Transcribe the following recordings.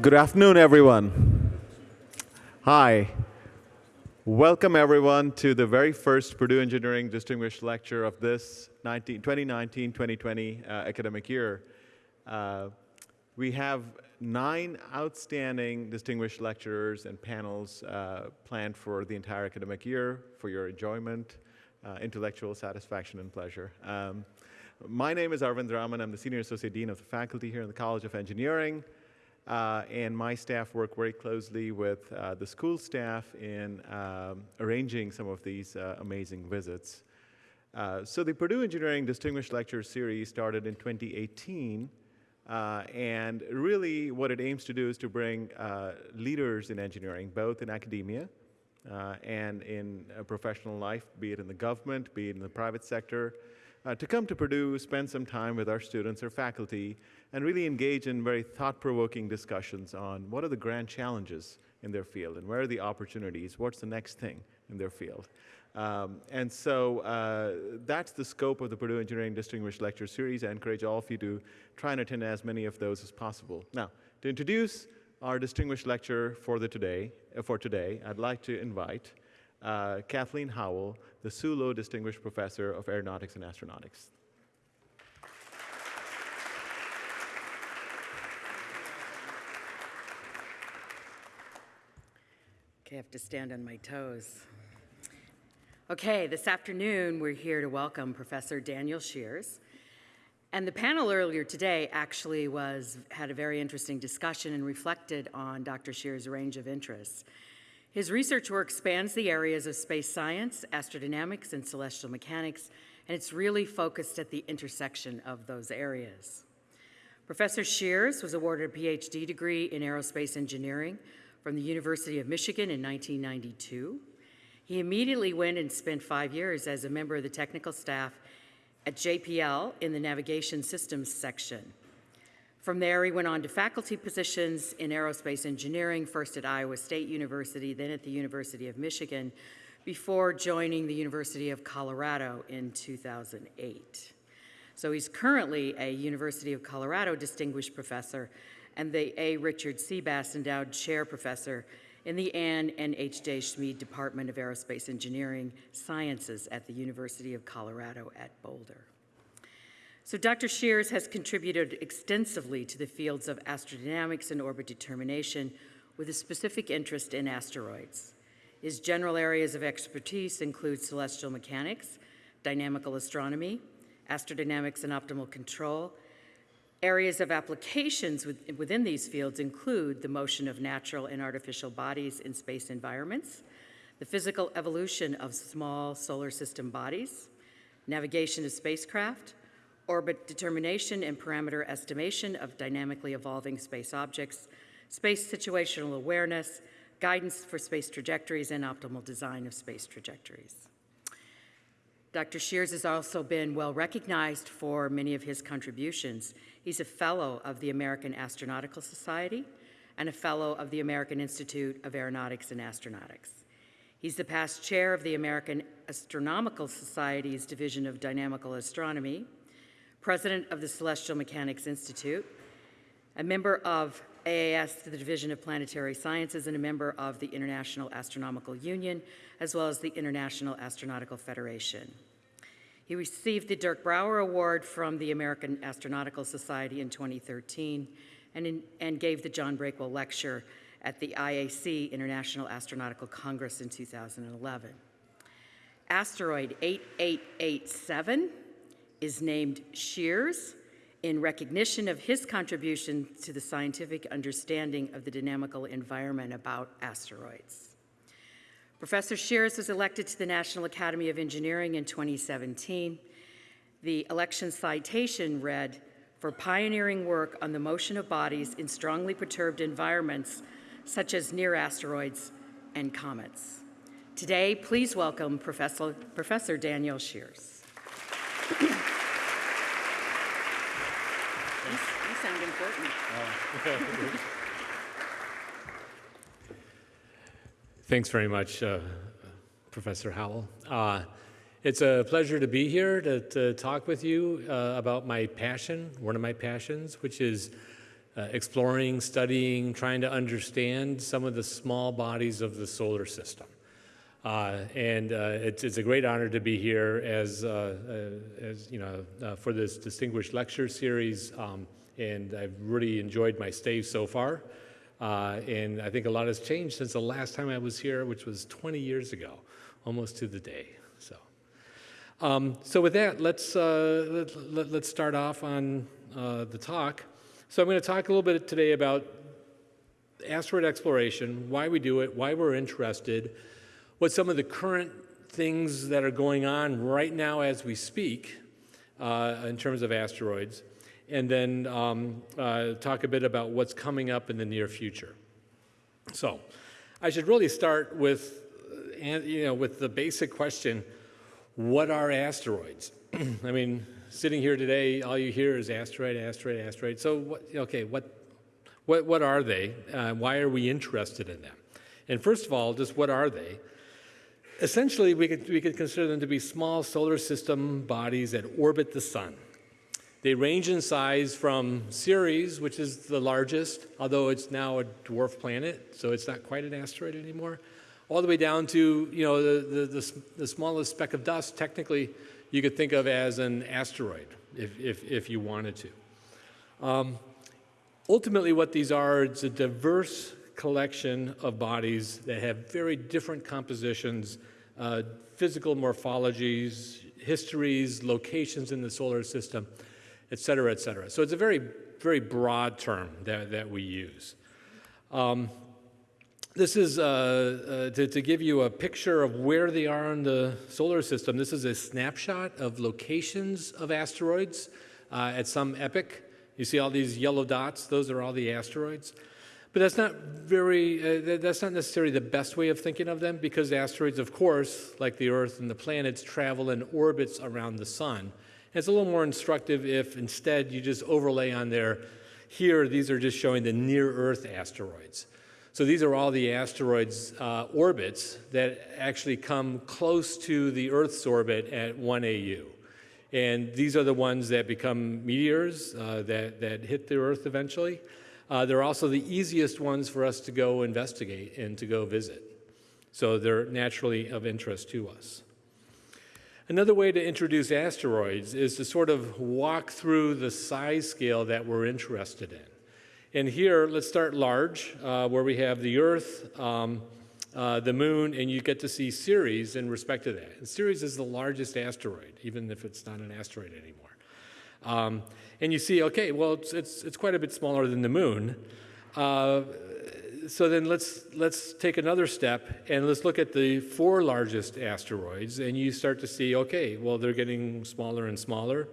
Good afternoon, everyone. Hi. Welcome, everyone, to the very first Purdue Engineering Distinguished Lecture of this 2019-2020 uh, academic year. Uh, we have nine outstanding distinguished lecturers and panels uh, planned for the entire academic year for your enjoyment, uh, intellectual satisfaction, and pleasure. Um, my name is Arvind Raman. I'm the Senior Associate Dean of the faculty here in the College of Engineering. Uh, and my staff work very closely with uh, the school staff in um, arranging some of these uh, amazing visits. Uh, so the Purdue Engineering Distinguished Lecture Series started in 2018, uh, and really what it aims to do is to bring leaders in engineering, both in academia and in professional life, be it in the government, be it in the private sector, to come to Purdue, spend some time with our students or faculty, and really engage in very thought-provoking discussions on what are the grand challenges in their field and where are the opportunities, what's the next thing in their field. Um, and so uh, that's the scope of the Purdue Engineering Distinguished Lecture Series. I encourage all of you to try and attend as many of those as possible. Now, to introduce our distinguished lecturer for, the today, uh, for today, I'd like to invite uh, Kathleen Howell, the Hsu Lo Distinguished Professor of Aeronautics and Astronautics. Okay, I have to stand on my toes. Okay, this afternoon we're here to welcome Professor Daniel Scheeres. And the panel earlier today actually was had a very interesting discussion and reflected on Dr. Scheeres' range of interests. His research work spans the areas of space science, astrodynamics, and celestial mechanics, and it's really focused at the intersection of those areas. Professor Scheeres was awarded a PhD degree in aerospace engineering from the University of Michigan in 1992. He immediately went and spent five years as a member of the technical staff at JPL in the navigation systems section. From there, he went on to faculty positions in aerospace engineering, first at Iowa State University, then at the University of Michigan, before joining the University of Colorado in 2008. So he's currently a University of Colorado Distinguished Professor and the A. Richard Seebass Endowed Chair Professor in the Ann and H. J. Smead Department of Aerospace Engineering Sciences at the University of Colorado at Boulder. So Dr. Scheeres has contributed extensively to the fields of astrodynamics and orbit determination with a specific interest in asteroids. His general areas of expertise include celestial mechanics, dynamical astronomy, astrodynamics and optimal control, Areas of applications within these fields include the motion of natural and artificial bodies in space environments, the physical evolution of small solar system bodies, navigation of spacecraft, orbit determination and parameter estimation of dynamically evolving space objects, space situational awareness, guidance for space trajectories, and optimal design of space trajectories. Dr. Scheeres has also been well recognized for many of his contributions. He's a fellow of the American Astronautical Society and a fellow of the American Institute of Aeronautics and Astronautics. He's the past chair of the American Astronomical Society's Division of Dynamical Astronomy, president of the Celestial Mechanics Institute, a member of AAS, the Division of Planetary Sciences, and a member of the International Astronomical Union, as well as the International Astronautical Federation. He received the Dirk Brouwer Award from the American Astronautical Society in 2013 and, in, and gave the John Breakwell Lecture at the IAC International Astronautical Congress in 2011. Asteroid 8887 is named Scheeres in recognition of his contribution to the scientific understanding of the dynamical environment about asteroids. Professor Scheeres was elected to the National Academy of Engineering in 2017. The election citation read, for pioneering work on the motion of bodies in strongly perturbed environments, such as near asteroids and comets. Today, please welcome Professor, Professor Daniel Scheeres. you, you sound important. Thanks very much, uh, Professor Howell. Uh, it's a pleasure to be here to, to talk with you uh, about my passion, one of my passions, which is uh, exploring, studying, trying to understand some of the small bodies of the solar system. Uh, and uh, it's, it's, a great honor to be here as, as you know, for this distinguished lecture series. Um, and I've really enjoyed my stay so far. Uh, and I think a lot has changed since the last time I was here, which was 20 years ago, almost to the day. So, um, so with that, let's, let, let, let's start off on the talk. So I'm going to talk a little bit today about asteroid exploration, why we do it, why we're interested, what some of the current things that are going on right now as we speak uh, in terms of asteroids, and then um, uh, talk a bit about what's coming up in the near future. So I should really start with, uh, you know, with the basic question, what are asteroids? I mean, sitting here today, all you hear is asteroid, asteroid, asteroid. So, what, okay, what, what, what are they? Uh, why are we interested in them? And first of all, just what are they? Essentially, we could, we could consider them to be small solar system bodies that orbit the sun. They range in size from Ceres, which is the largest, although it's now a dwarf planet, so it's not quite an asteroid anymore, all the way down to you know the, the, the, the smallest speck of dust, technically you could think of as an asteroid if, if, if you wanted to. Um, ultimately, what these are, it's a diverse collection of bodies that have very different compositions, uh, physical morphologies, histories, locations in the solar system, et cetera, et cetera. So it's a very, very broad term that, that we use. Um, this is uh, uh, to, to, give you a picture of where they are in the solar system. This is a snapshot of locations of asteroids uh, at some epoch. You see all these yellow dots, those are all the asteroids. But that's not very, uh, that's not necessarily the best way of thinking of them because asteroids, of course, like the Earth and the planets, travel in orbits around the sun. And it's a little more instructive if instead you just overlay on there, here, these are just showing the near Earth asteroids. So these are all the asteroids' uh, orbits that actually come close to the Earth's orbit at 1 AU. And these are the ones that become meteors uh, that, that hit the Earth eventually. Uh, they're also the easiest ones for us to go investigate and to go visit. So they're naturally of interest to us. Another way to introduce asteroids is to sort of walk through the size scale that we're interested in. And here, let's start large, uh, where we have the Earth, um, uh, the Moon, and you get to see Ceres in respect to that. And Ceres is the largest asteroid, even if it's not an asteroid anymore. Um, and you see, okay, well, it's, it's, it's, quite a bit smaller than the Moon. Uh, so then let's, let's take another step and let's look at the four largest asteroids, and you start to see, okay, well, they're getting smaller and smaller.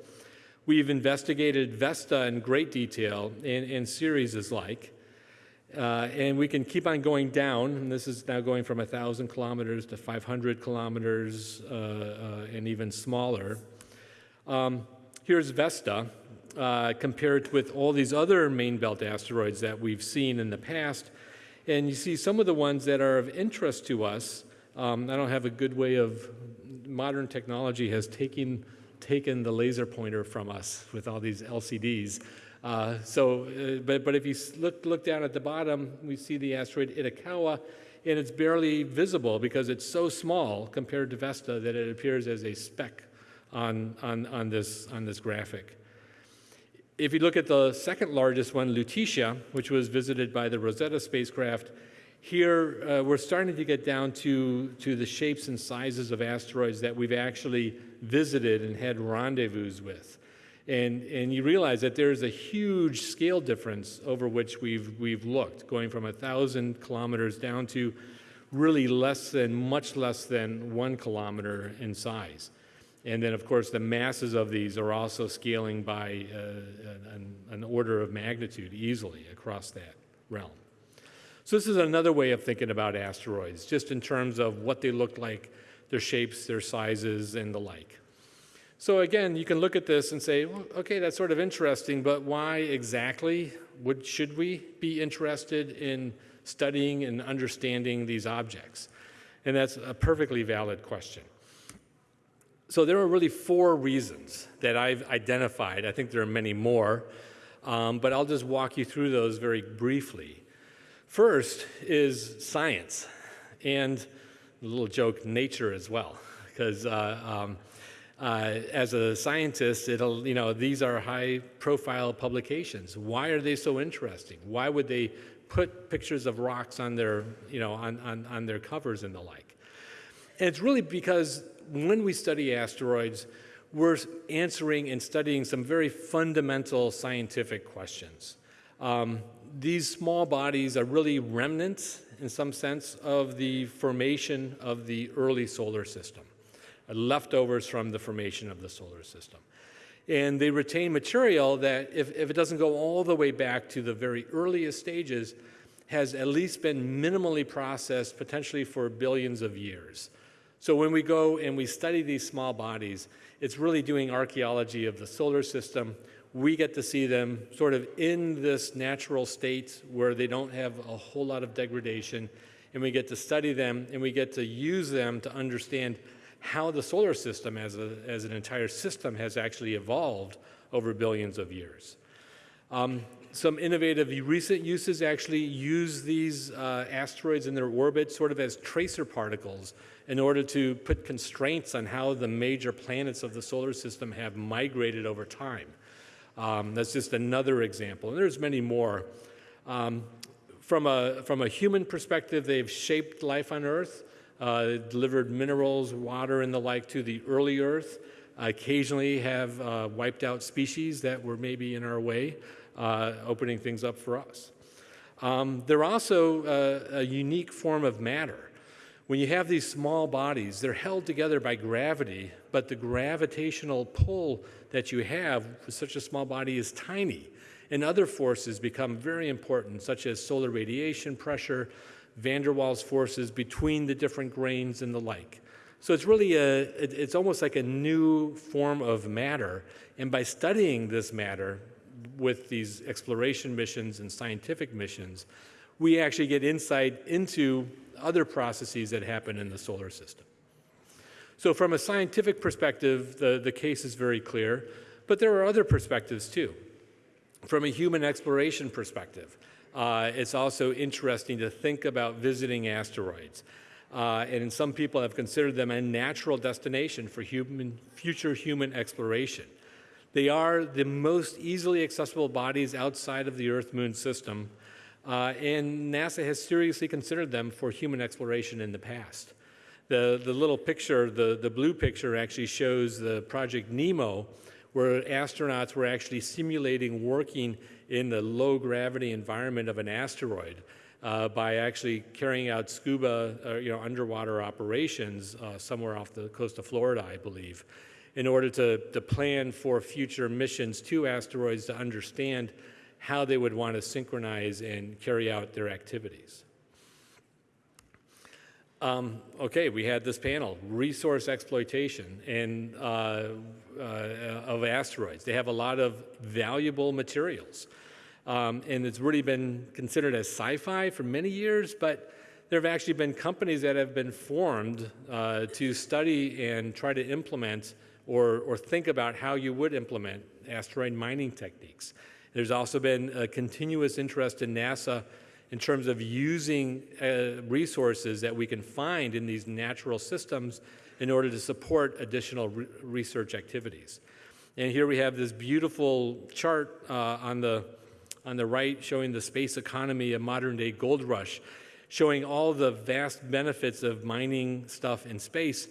We've investigated Vesta in great detail and, and Ceres is like. Uh, and we can keep on going down, and this is now going from 1,000 kilometers to 500 kilometers uh, uh, and even smaller. Um, here's Vesta uh, compared with all these other main belt asteroids that we've seen in the past. And you see some of the ones that are of interest to us. Um, I don't have a good way of, modern technology has taken taken the laser pointer from us with all these LCDs. Uh, so, uh, but, but if you look, look down at the bottom, we see the asteroid Itokawa, and it's barely visible because it's so small compared to Vesta that it appears as a speck on, on, on, this, on this graphic. If you look at the second largest one, Lutetia, which was visited by the Rosetta spacecraft, here, uh, we're starting to get down to, to the shapes and sizes of asteroids that we've actually visited and had rendezvous with. And, and you realize that there's a huge scale difference over which we've, we've looked, going from 1,000 kilometers down to really less than, much less than one kilometer in size. And then, of course, the masses of these are also scaling by uh, an, an order of magnitude easily across that realm. So this is another way of thinking about asteroids, just in terms of what they look like, their shapes, their sizes, and the like. So again, you can look at this and say, well, okay, that's sort of interesting, but why exactly would, should we be interested in studying and understanding these objects? And that's a perfectly valid question. So there are really four reasons that I've identified. I think there are many more um, but I'll just walk you through those very briefly. First is science, and a little joke, nature as well, because uh, um, uh, as a scientist, it'll, you know, these are high profile publications. Why are they so interesting? Why would they put pictures of rocks on their, you know, on, on, on their covers and the like? And it's really because when we study asteroids, we're answering and studying some very fundamental scientific questions. Um, these small bodies are really remnants, in some sense, of the formation of the early solar system, uh, leftovers from the formation of the solar system. And they retain material that, if, if it doesn't go all the way back to the very earliest stages, has at least been minimally processed, potentially for billions of years. So when we go and we study these small bodies, it's really doing archaeology of the solar system. We get to see them sort of in this natural state where they don't have a whole lot of degradation, and we get to study them and we get to use them to understand how the solar system as, a, as an entire system has actually evolved over billions of years. Um, some innovative recent uses actually use these uh, asteroids in their orbit sort of as tracer particles in order to put constraints on how the major planets of the solar system have migrated over time. Um, that's just another example, and there's many more. Um, from, a, from a human perspective, they've shaped life on Earth, uh, delivered minerals, water, and the like to the early Earth, occasionally have uh, wiped out species that were maybe in our way, uh, opening things up for us. Um, they're also uh, a unique form of matter. When you have these small bodies, they're held together by gravity, but the gravitational pull that you have with such a small body is tiny. And other forces become very important, such as solar radiation pressure, van der Waals forces between the different grains and the like. So it's really a, it's almost like a new form of matter. And by studying this matter with these exploration missions and scientific missions, we actually get insight into other processes that happen in the solar system. So from a scientific perspective, the, the case is very clear, but there are other perspectives too. From a human exploration perspective, uh, it's also interesting to think about visiting asteroids. Uh, and some people have considered them a natural destination for human, future human exploration. They are the most easily accessible bodies outside of the Earth-Moon system, uh, and NASA has seriously considered them for human exploration in the past. The, the little picture, the, the blue picture actually shows the Project NEEMO, where astronauts were actually simulating working in the low gravity environment of an asteroid uh, by actually carrying out scuba, uh, you know, underwater operations uh, somewhere off the coast of Florida, I believe, in order to, to plan for future missions to asteroids to understand how they would want to synchronize and carry out their activities. Um, okay, we had this panel, resource exploitation and uh, uh, of asteroids. They have a lot of valuable materials. Um, and it's really been considered as sci-fi for many years, but there have actually been companies that have been formed uh, to study and try to implement or, or think about how you would implement asteroid mining techniques. There's also been a continuous interest in NASA in terms of using uh, resources that we can find in these natural systems in order to support additional re research activities. And here we have this beautiful chart uh, on, the, on the right showing the space economy, a modern day gold rush, showing all the vast benefits of mining stuff in space.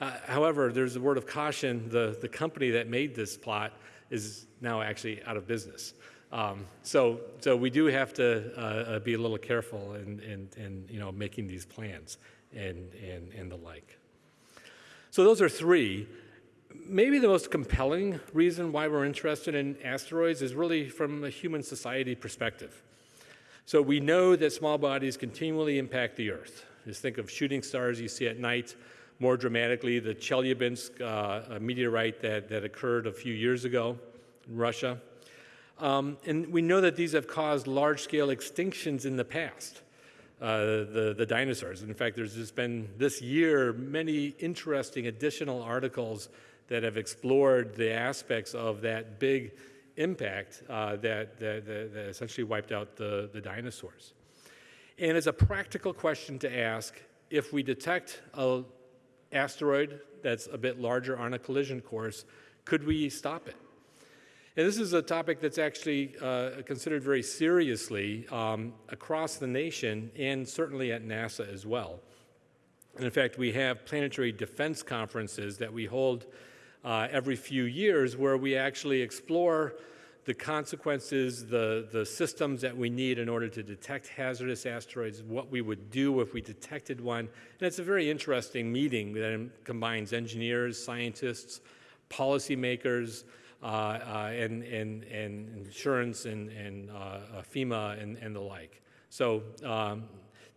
Uh, however, there's a word of caution. The, the company that made this plot is now actually out of business. Um, so, so we do have to uh, uh, be a little careful in, in, in, you know, making these plans and, and, and the like. So those are three. Maybe the most compelling reason why we're interested in asteroids is really from a human society perspective. So we know that small bodies continually impact the Earth. Just think of shooting stars you see at night, more dramatically, the Chelyabinsk uh, meteorite that, that occurred a few years ago in Russia. Um, and we know that these have caused large-scale extinctions in the past, uh, the, the dinosaurs. In fact, there's just been this year many interesting additional articles that have explored the aspects of that big impact uh, that, that, that, that essentially wiped out the, the dinosaurs. And it's a practical question to ask if we detect a asteroid that's a bit larger on a collision course, could we stop it? And this is a topic that's actually uh, considered very seriously um, across the nation and certainly at NASA as well. And in fact, we have planetary defense conferences that we hold uh, every few years where we actually explore the consequences, the, the systems that we need in order to detect hazardous asteroids, what we would do if we detected one. And it's a very interesting meeting that combines engineers, scientists, policymakers, uh, uh, and, and, and insurance and, and uh, FEMA and, and the like. So um,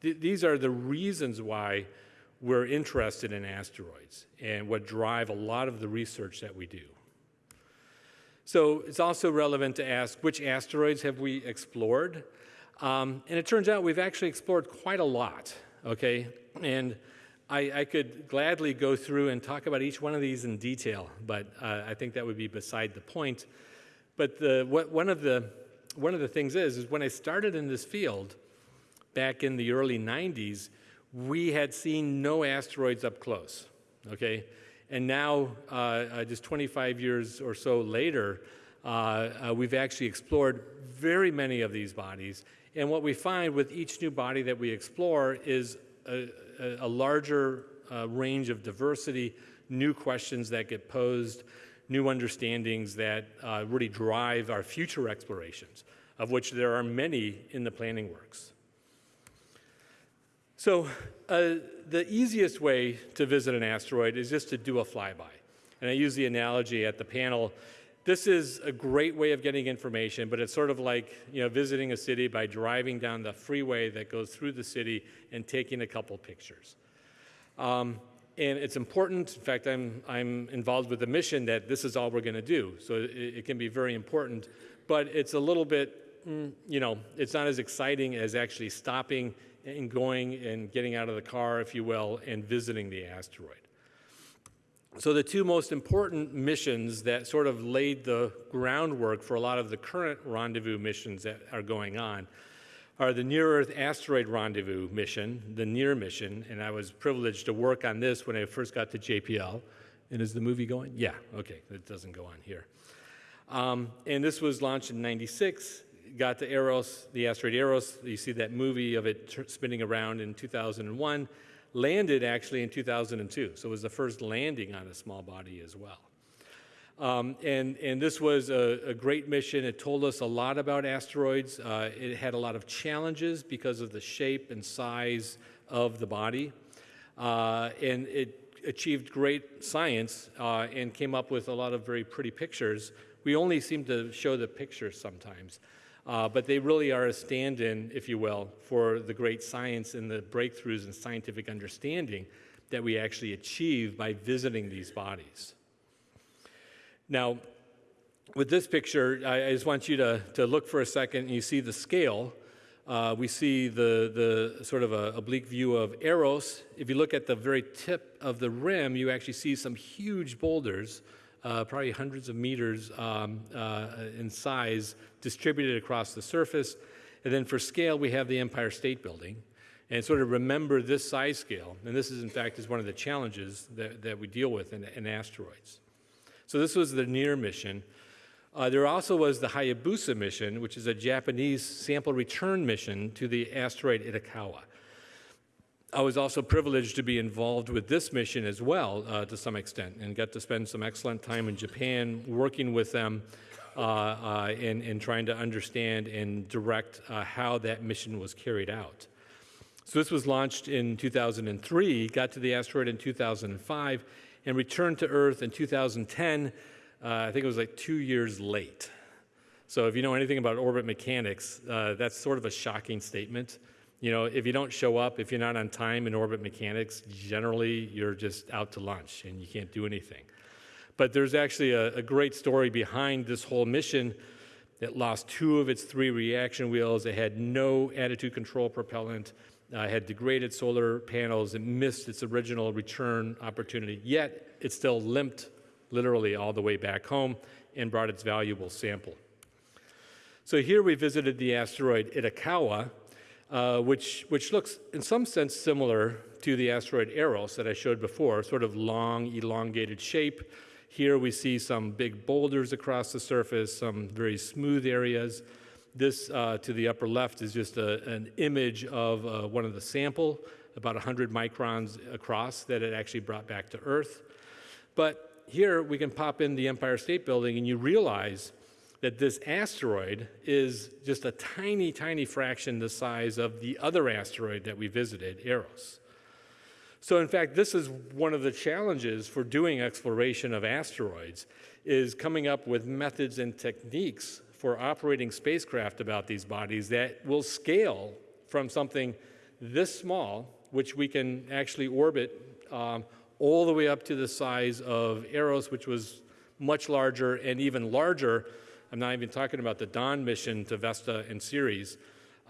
th these are the reasons why we're interested in asteroids and what drive a lot of the research that we do. So it's also relevant to ask which asteroids have we explored? Um, and it turns out we've actually explored quite a lot, okay? And I, I, could gladly go through and talk about each one of these in detail, but uh, I think that would be beside the point. But the, what, one, of the, one of the things is, is when I started in this field back in the early 90s, we had seen no asteroids up close, okay? And now, uh, uh, just 25 years or so later, uh, uh, we've actually explored very many of these bodies. And what we find with each new body that we explore is a, a, larger range of diversity, new questions that get posed, new understandings that really drive our future explorations, of which there are many in the planning works. So uh, the easiest way to visit an asteroid is just to do a flyby. And I use the analogy at the panel. This is a great way of getting information, but it's sort of like you know, visiting a city by driving down the freeway that goes through the city and taking a couple pictures. Um, and it's important, in fact, I'm, I'm involved with a mission that this is all we're going to do. So it, it, can be very important, but it's a little bit, mm, you know, it's not as exciting as actually stopping and going and getting out of the car, if you will, and visiting the asteroid. So the two most important missions that sort of laid the groundwork for a lot of the current rendezvous missions that are going on are the Near-Earth Asteroid Rendezvous mission, the NEAR mission, and I was privileged to work on this when I first got to JPL. And is the movie going? Yeah, okay, it doesn't go on here. Um, and this was launched in 96 got to Eros, the asteroid Eros. You see that movie of it spinning around in 2001. Landed actually in 2002, so it was the first landing on a small body as well. Um, and, and this was a, a, great mission. It told us a lot about asteroids. Uh, it had a lot of challenges because of the shape and size of the body. Uh, and it achieved great science uh, and came up with a lot of very pretty pictures. We only seem to show the pictures sometimes. Uh, but they really are a stand-in, if you will, for the great science and the breakthroughs in scientific understanding that we actually achieve by visiting these bodies. Now, with this picture, I, I just want you to, to look for a second and you see the scale. Uh, we see the, the sort of a oblique view of Eros. If you look at the very tip of the rim, you actually see some huge boulders uh, probably hundreds of meters um, uh, in size, distributed across the surface. And then for scale, we have the Empire State Building. And sort of remember this size scale. And this is, in fact, is one of the challenges that, that we deal with in, in asteroids. So this was the NEAR mission. Uh, there also was the Hayabusa mission, which is a Japanese sample return mission to the asteroid Itokawa. I was also privileged to be involved with this mission as well uh, to some extent and got to spend some excellent time in Japan working with them uh, uh, and, and, trying to understand and direct uh, how that mission was carried out. So this was launched in 2003, got to the asteroid in 2005, and returned to Earth in 2010. Uh, I think it was like two years late. So if you know anything about orbit mechanics, that's sort of a shocking statement. You know, if you don't show up, if you're not on time in orbit mechanics, generally you're just out to lunch and you can't do anything. But there's actually a, a great story behind this whole mission. It lost two of its three reaction wheels. It had no attitude control propellant. Uh, had degraded solar panels. It missed its original return opportunity. Yet it still limped literally all the way back home and brought its valuable sample. So here we visited the asteroid Itokawa, uh, which, which looks in some sense similar to the asteroid Eros that I showed before, sort of long, elongated shape. Here we see some big boulders across the surface, some very smooth areas. This uh, to the upper left is just a, an image of uh, one of the sample, about 100 microns across, that it actually brought back to Earth. But here we can pop in the Empire State Building and you realize that this asteroid is just a tiny, tiny fraction the size of the other asteroid that we visited, Eros. So in fact, this is one of the challenges for doing exploration of asteroids, is coming up with methods and techniques for operating spacecraft about these bodies that will scale from something this small, which we can actually orbit um, all the way up to the size of Eros, which was much larger and even larger. I'm not even talking about the Dawn mission to Vesta and Ceres,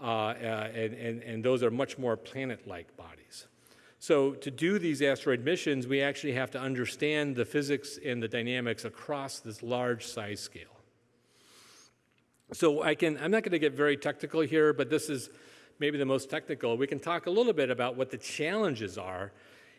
uh, uh, and, and, and those are much more planet-like bodies. So to do these asteroid missions, we actually have to understand the physics and the dynamics across this large size scale. So I can, I'm not going to get very technical here, but this is maybe the most technical. We can talk a little bit about what the challenges are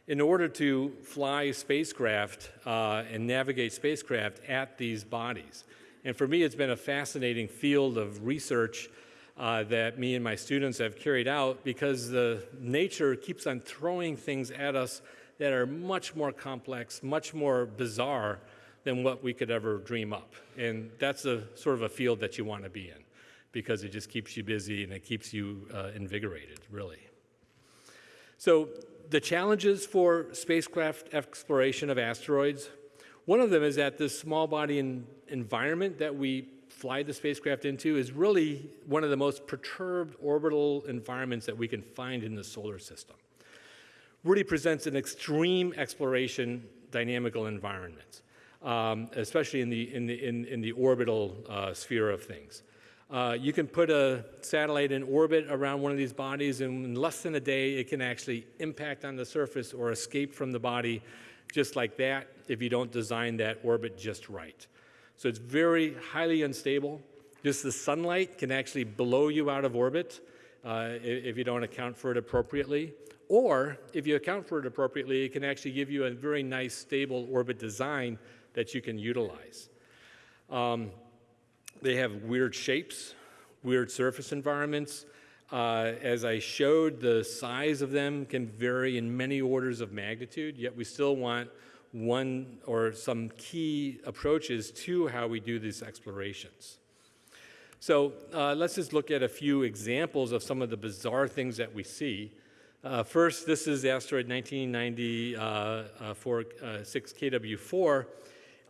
in order to fly spacecraft uh, and navigate spacecraft at these bodies. And for me, it's been a fascinating field of research uh, that me and my students have carried out because the nature keeps on throwing things at us that are much more complex, much more bizarre than what we could ever dream up. And that's a sort of a field that you want to be in because it just keeps you busy and it keeps you uh, invigorated, really. So the challenges for spacecraft exploration of asteroids, one of them is that this small body environment that we fly the spacecraft into is really one of the most perturbed orbital environments that we can find in the solar system. Really presents an extreme exploration dynamical environment, um, especially in the, in the, in, in the orbital uh, sphere of things. Uh, you can put a satellite in orbit around one of these bodies, and in less than a day, it can actually impact on the surface or escape from the body just like that if you don't design that orbit just right. So it's very highly unstable. Just the sunlight can actually blow you out of orbit uh, if you don't account for it appropriately. Or if you account for it appropriately, it can actually give you a very nice stable orbit design that you can utilize. Um, they have weird shapes, weird surface environments. Uh, as I showed, the size of them can vary in many orders of magnitude, yet we still want one or some key approaches to how we do these explorations. So uh, let's just look at a few examples of some of the bizarre things that we see. Uh, first, this is asteroid 1990 uh, uh, 6 KW4.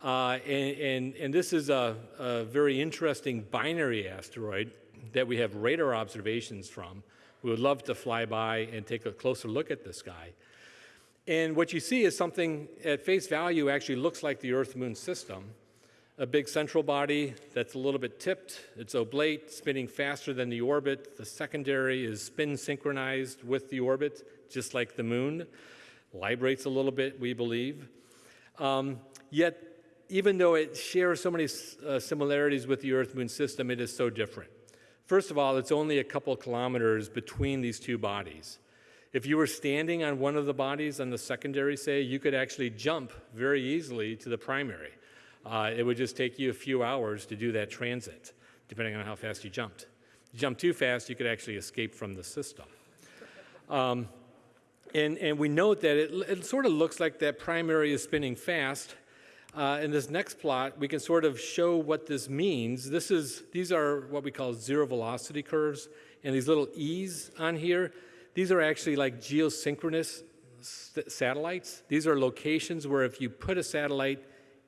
Uh, and, and, and, this is a, a, very interesting binary asteroid that we have radar observations from. We would love to fly by and take a closer look at this guy. And what you see is something at face value actually looks like the Earth-Moon system. A big central body that's a little bit tipped, it's oblate, spinning faster than the orbit. The secondary is spin synchronized with the orbit, just like the moon. Librates a little bit, we believe. Um, yet, even though it shares so many uh, similarities with the Earth-Moon system, it is so different. First of all, it's only a couple kilometers between these two bodies. If you were standing on one of the bodies on the secondary, say, you could actually jump very easily to the primary. Uh, it would just take you a few hours to do that transit, depending on how fast you jumped. If You jump too fast, you could actually escape from the system. Um, and, and we note that it, it, sort of looks like that primary is spinning fast. Uh, in this next plot, we can sort of show what this means. This is, these are what we call zero velocity curves, and these little E's on here, these are actually like geosynchronous satellites. These are locations where if you put a satellite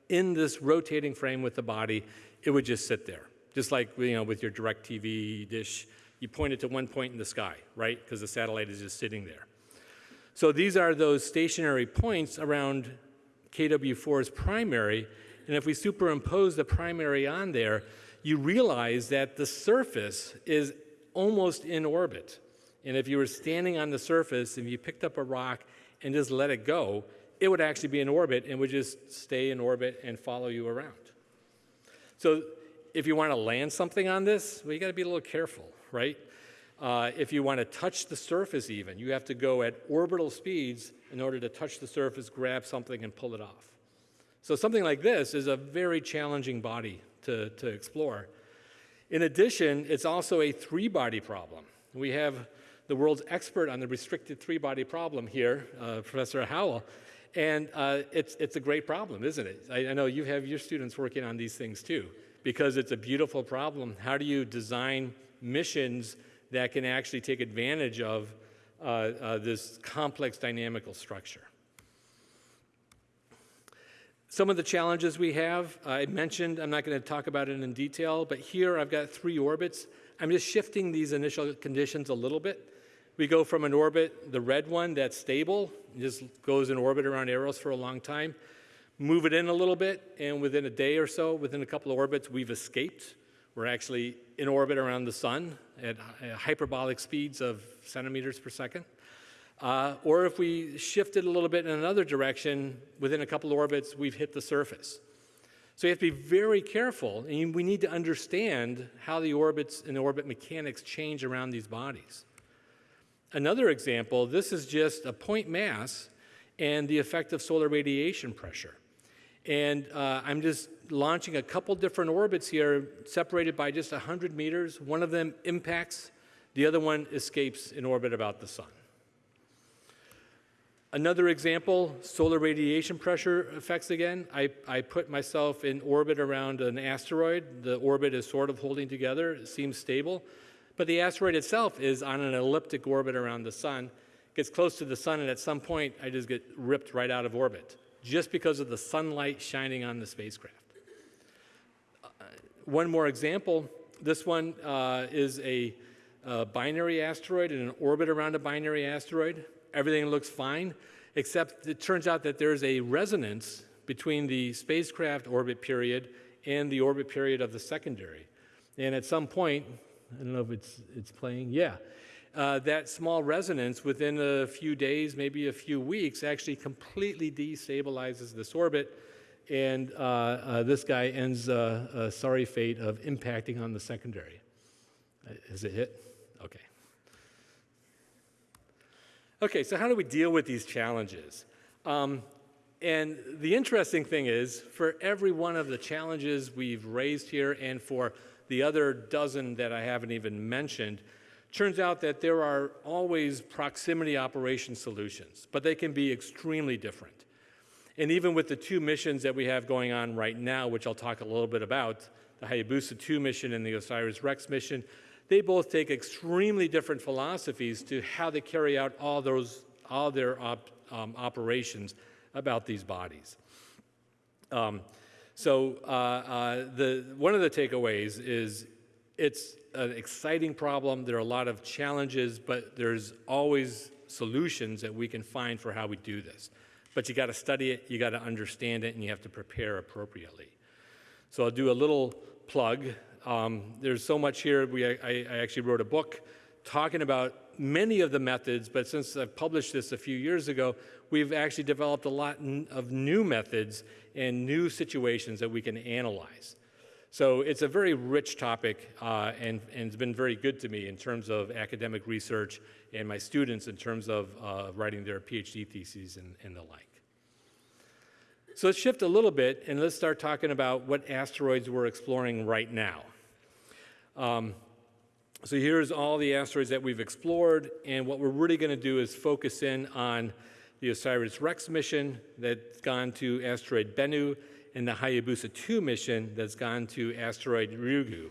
in this rotating frame with the body, it would just sit there. Just like you know, with your DirecTV dish, you point it to one point in the sky, right? Because the satellite is just sitting there. So these are those stationary points around KW4's primary, and if we superimpose the primary on there, you realize that the surface is almost in orbit. And if you were standing on the surface and you picked up a rock and just let it go, it would actually be in orbit and would just stay in orbit and follow you around. So if you want to land something on this, well, you got to be a little careful, right? Uh, if you want to touch the surface even, you have to go at orbital speeds in order to touch the surface, grab something, and pull it off. So something like this is a very challenging body to, to explore. In addition, it's also a three-body problem. We have the world's expert on the restricted three-body problem here, uh, Professor Howell, and uh, it's, it's a great problem, isn't it? I, I know you have your students working on these things too, because it's a beautiful problem. How do you design missions that can actually take advantage of uh, uh, this complex dynamical structure? Some of the challenges we have, I mentioned, I'm not going to talk about it in detail, but here I've got three orbits. I'm just shifting these initial conditions a little bit. We go from an orbit, the red one that's stable, just goes in orbit around Eros for a long time, move it in a little bit, and within a day or so, within a couple of orbits, we've escaped. We're actually in orbit around the sun at hyperbolic speeds of centimeters per second. Uh, or if we shift it a little bit in another direction, within a couple of orbits, we've hit the surface. So you have to be very careful, and we need to understand how the orbits and orbit mechanics change around these bodies. Another example, this is just a point mass and the effect of solar radiation pressure. And uh, I'm just launching a couple different orbits here, separated by just 100 meters. One of them impacts, the other one escapes in orbit about the sun. Another example, solar radiation pressure effects again. I, I put myself in orbit around an asteroid. The orbit is sort of holding together, it seems stable. But the asteroid itself is on an elliptic orbit around the sun, gets close to the sun, and at some point I just get ripped right out of orbit just because of the sunlight shining on the spacecraft. Uh, one more example, this one uh, is a, a binary asteroid in an orbit around a binary asteroid everything looks fine, except it turns out that there's a resonance between the spacecraft orbit period and the orbit period of the secondary. And at some point, I don't know if it's, it's playing, yeah, uh, that small resonance within a few days, maybe a few weeks, actually completely destabilizes this orbit. And uh, uh, this guy ends uh, a sorry fate of impacting on the secondary. Uh, has it hit? Okay. Okay, so how do we deal with these challenges? Um, and the interesting thing is, for every one of the challenges we've raised here and for the other dozen that I haven't even mentioned, turns out that there are always proximity operation solutions, but they can be extremely different. And even with the two missions that we have going on right now, which I'll talk a little bit about, the Hayabusa 2 mission and the OSIRIS-REx mission, they both take extremely different philosophies to how they carry out all those all their op, um, operations about these bodies. Um, so uh, uh, the, one of the takeaways is it's an exciting problem. There are a lot of challenges, but there's always solutions that we can find for how we do this. But you got to study it, you got to understand it, and you have to prepare appropriately. So I'll do a little plug. Um, there's so much here. We, I, I, actually wrote a book talking about many of the methods, but since I've published this a few years ago, we've actually developed a lot of new methods and new situations that we can analyze. So it's a very rich topic uh, and, and, it's been very good to me in terms of academic research and my students in terms of uh, writing their PhD theses and, and the like. So let's shift a little bit and let's start talking about what asteroids we're exploring right now. Um, so here's all the asteroids that we've explored, and what we're really going to do is focus in on the OSIRIS-REx mission that's gone to asteroid Bennu, and the Hayabusa 2 mission that's gone to asteroid Ryugu.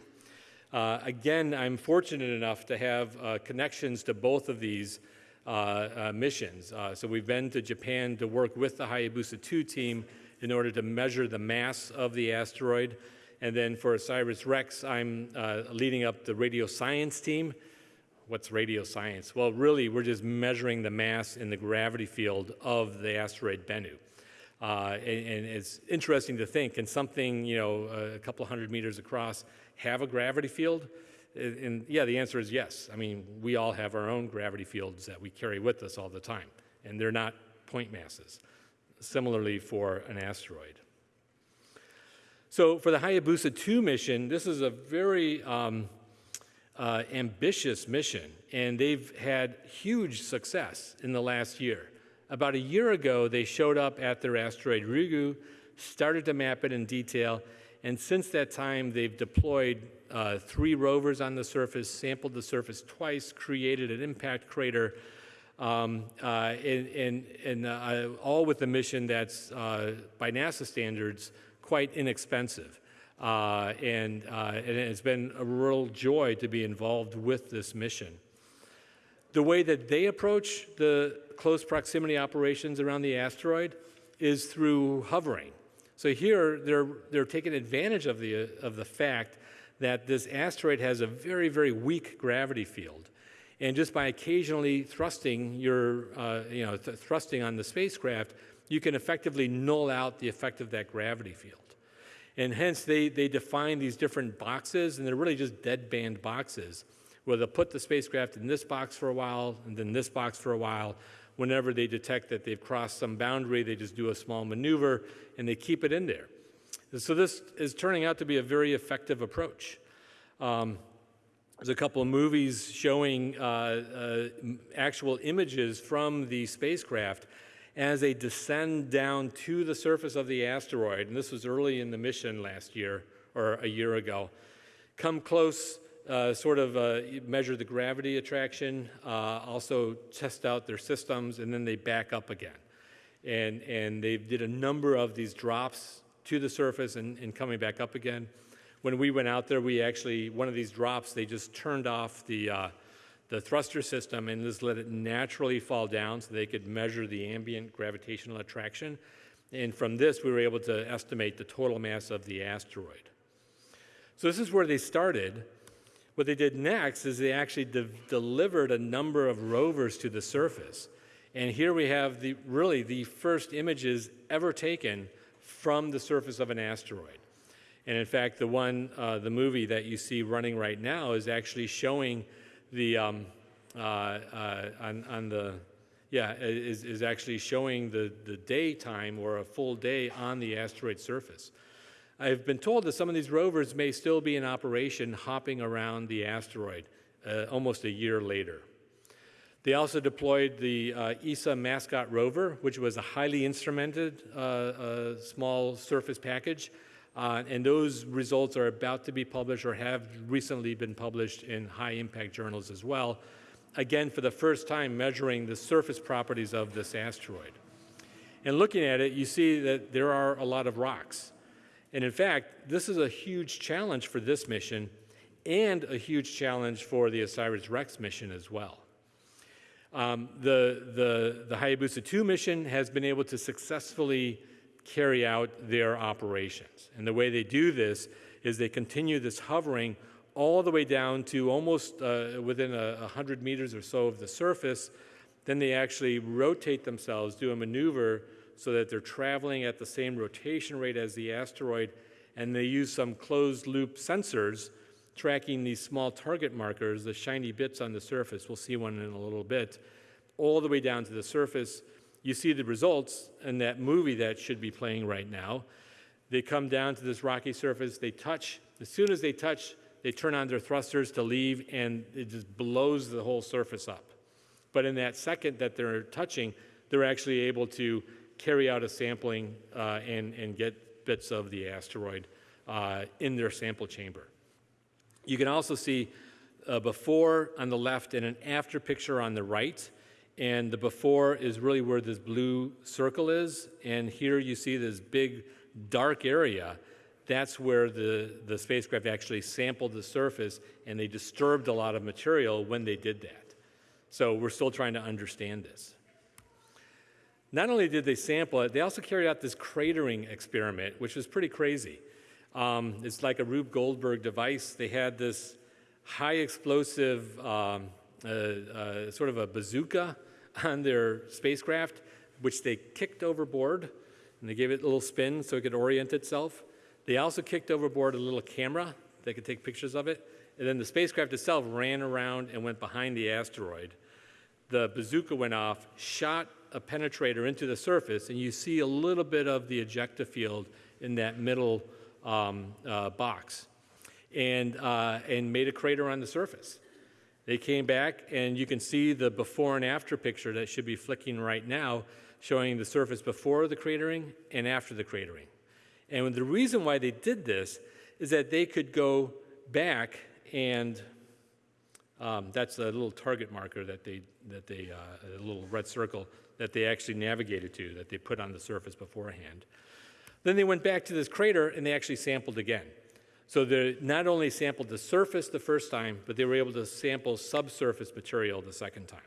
Uh, again, I'm fortunate enough to have uh, connections to both of these uh, uh missions. Uh, so we've been to Japan to work with the Hayabusa 2 team in order to measure the mass of the asteroid. And then for OSIRIS-REx, I'm uh, leading up the radio science team. What's radio science? Well, really, we're just measuring the mass in the gravity field of the asteroid Bennu. Uh, and, and, it's interesting to think, can something, you know, a couple hundred meters across have a gravity field? And yeah, the answer is yes. I mean, we all have our own gravity fields that we carry with us all the time, and they're not point masses. Similarly for an asteroid. So for the Hayabusa 2 mission, this is a very um, uh, ambitious mission, and they've had huge success in the last year. About a year ago, they showed up at their asteroid Ryugu, started to map it in detail, and since that time, they've deployed uh, three rovers on the surface, sampled the surface twice, created an impact crater, um, uh, and, and, and uh, all with a mission that's, uh, by NASA standards, quite inexpensive. Uh, and, uh, and it's been a real joy to be involved with this mission. The way that they approach the close proximity operations around the asteroid is through hovering. So here they're, they're taking advantage of the, of the fact that this asteroid has a very, very weak gravity field. And just by occasionally thrusting your, uh, you know, th thrusting on the spacecraft, you can effectively null out the effect of that gravity field. And hence they, they define these different boxes, and they're really just deadband boxes, where they'll put the spacecraft in this box for a while, and then this box for a while. Whenever they detect that they've crossed some boundary, they just do a small maneuver, and they keep it in there. So this is turning out to be a very effective approach. Um, there's a couple of movies showing uh, uh, actual images from the spacecraft as they descend down to the surface of the asteroid, and this was early in the mission last year or a year ago, come close, uh, sort of uh, measure the gravity attraction, uh, also test out their systems, and then they back up again. And, and they did a number of these drops to the surface and, and coming back up again. When we went out there, we actually, one of these drops, they just turned off the, uh, the thruster system and just let it naturally fall down so they could measure the ambient gravitational attraction. And from this, we were able to estimate the total mass of the asteroid. So this is where they started. What they did next is they actually de delivered a number of rovers to the surface. And here we have the, really the first images ever taken from the surface of an asteroid. And in fact, the one, uh, the movie that you see running right now is actually showing the um, uh, uh, on, on, the yeah is, is actually showing the the daytime or a full day on the asteroid surface. I've been told that some of these rovers may still be in operation hopping around the asteroid uh, almost a year later. They also deployed the uh, ESA Mascot rover, which was a highly instrumented uh, uh, small surface package uh, and those results are about to be published or have recently been published in high impact journals as well. Again, for the first time, measuring the surface properties of this asteroid. And looking at it, you see that there are a lot of rocks. And in fact, this is a huge challenge for this mission and a huge challenge for the OSIRIS-REx mission as well. Um, the, the, the Hayabusa 2 mission has been able to successfully carry out their operations. And the way they do this is they continue this hovering all the way down to almost uh, within a, 100 meters or so of the surface. Then they actually rotate themselves, do a maneuver so that they're traveling at the same rotation rate as the asteroid, and they use some closed loop sensors tracking these small target markers, the shiny bits on the surface. We'll see one in a little bit, all the way down to the surface you see the results in that movie that should be playing right now. They come down to this rocky surface, they touch. As soon as they touch, they turn on their thrusters to leave, and it just blows the whole surface up. But in that second that they're touching, they're actually able to carry out a sampling uh, and, and get bits of the asteroid uh, in their sample chamber. You can also see a before on the left and an after picture on the right. And the before is really where this blue circle is. And here you see this big dark area. That's where the, the spacecraft actually sampled the surface and they disturbed a lot of material when they did that. So we're still trying to understand this. Not only did they sample it, they also carried out this cratering experiment, which was pretty crazy. Um, it's like a Rube Goldberg device. They had this high explosive, um, uh, uh, sort of a bazooka on their spacecraft, which they kicked overboard, and they gave it a little spin so it could orient itself. They also kicked overboard a little camera that could take pictures of it, and then the spacecraft itself ran around and went behind the asteroid. The bazooka went off, shot a penetrator into the surface, and you see a little bit of the ejecta field in that middle um, uh, box and, uh, and made a crater on the surface. They came back, and you can see the before and after picture that should be flicking right now, showing the surface before the cratering and after the cratering. And the reason why they did this is that they could go back and um, that's a little target marker that they, that they uh, a little red circle that they actually navigated to, that they put on the surface beforehand. Then they went back to this crater and they actually sampled again. So they not only sampled the surface the first time, but they were able to sample subsurface material the second time.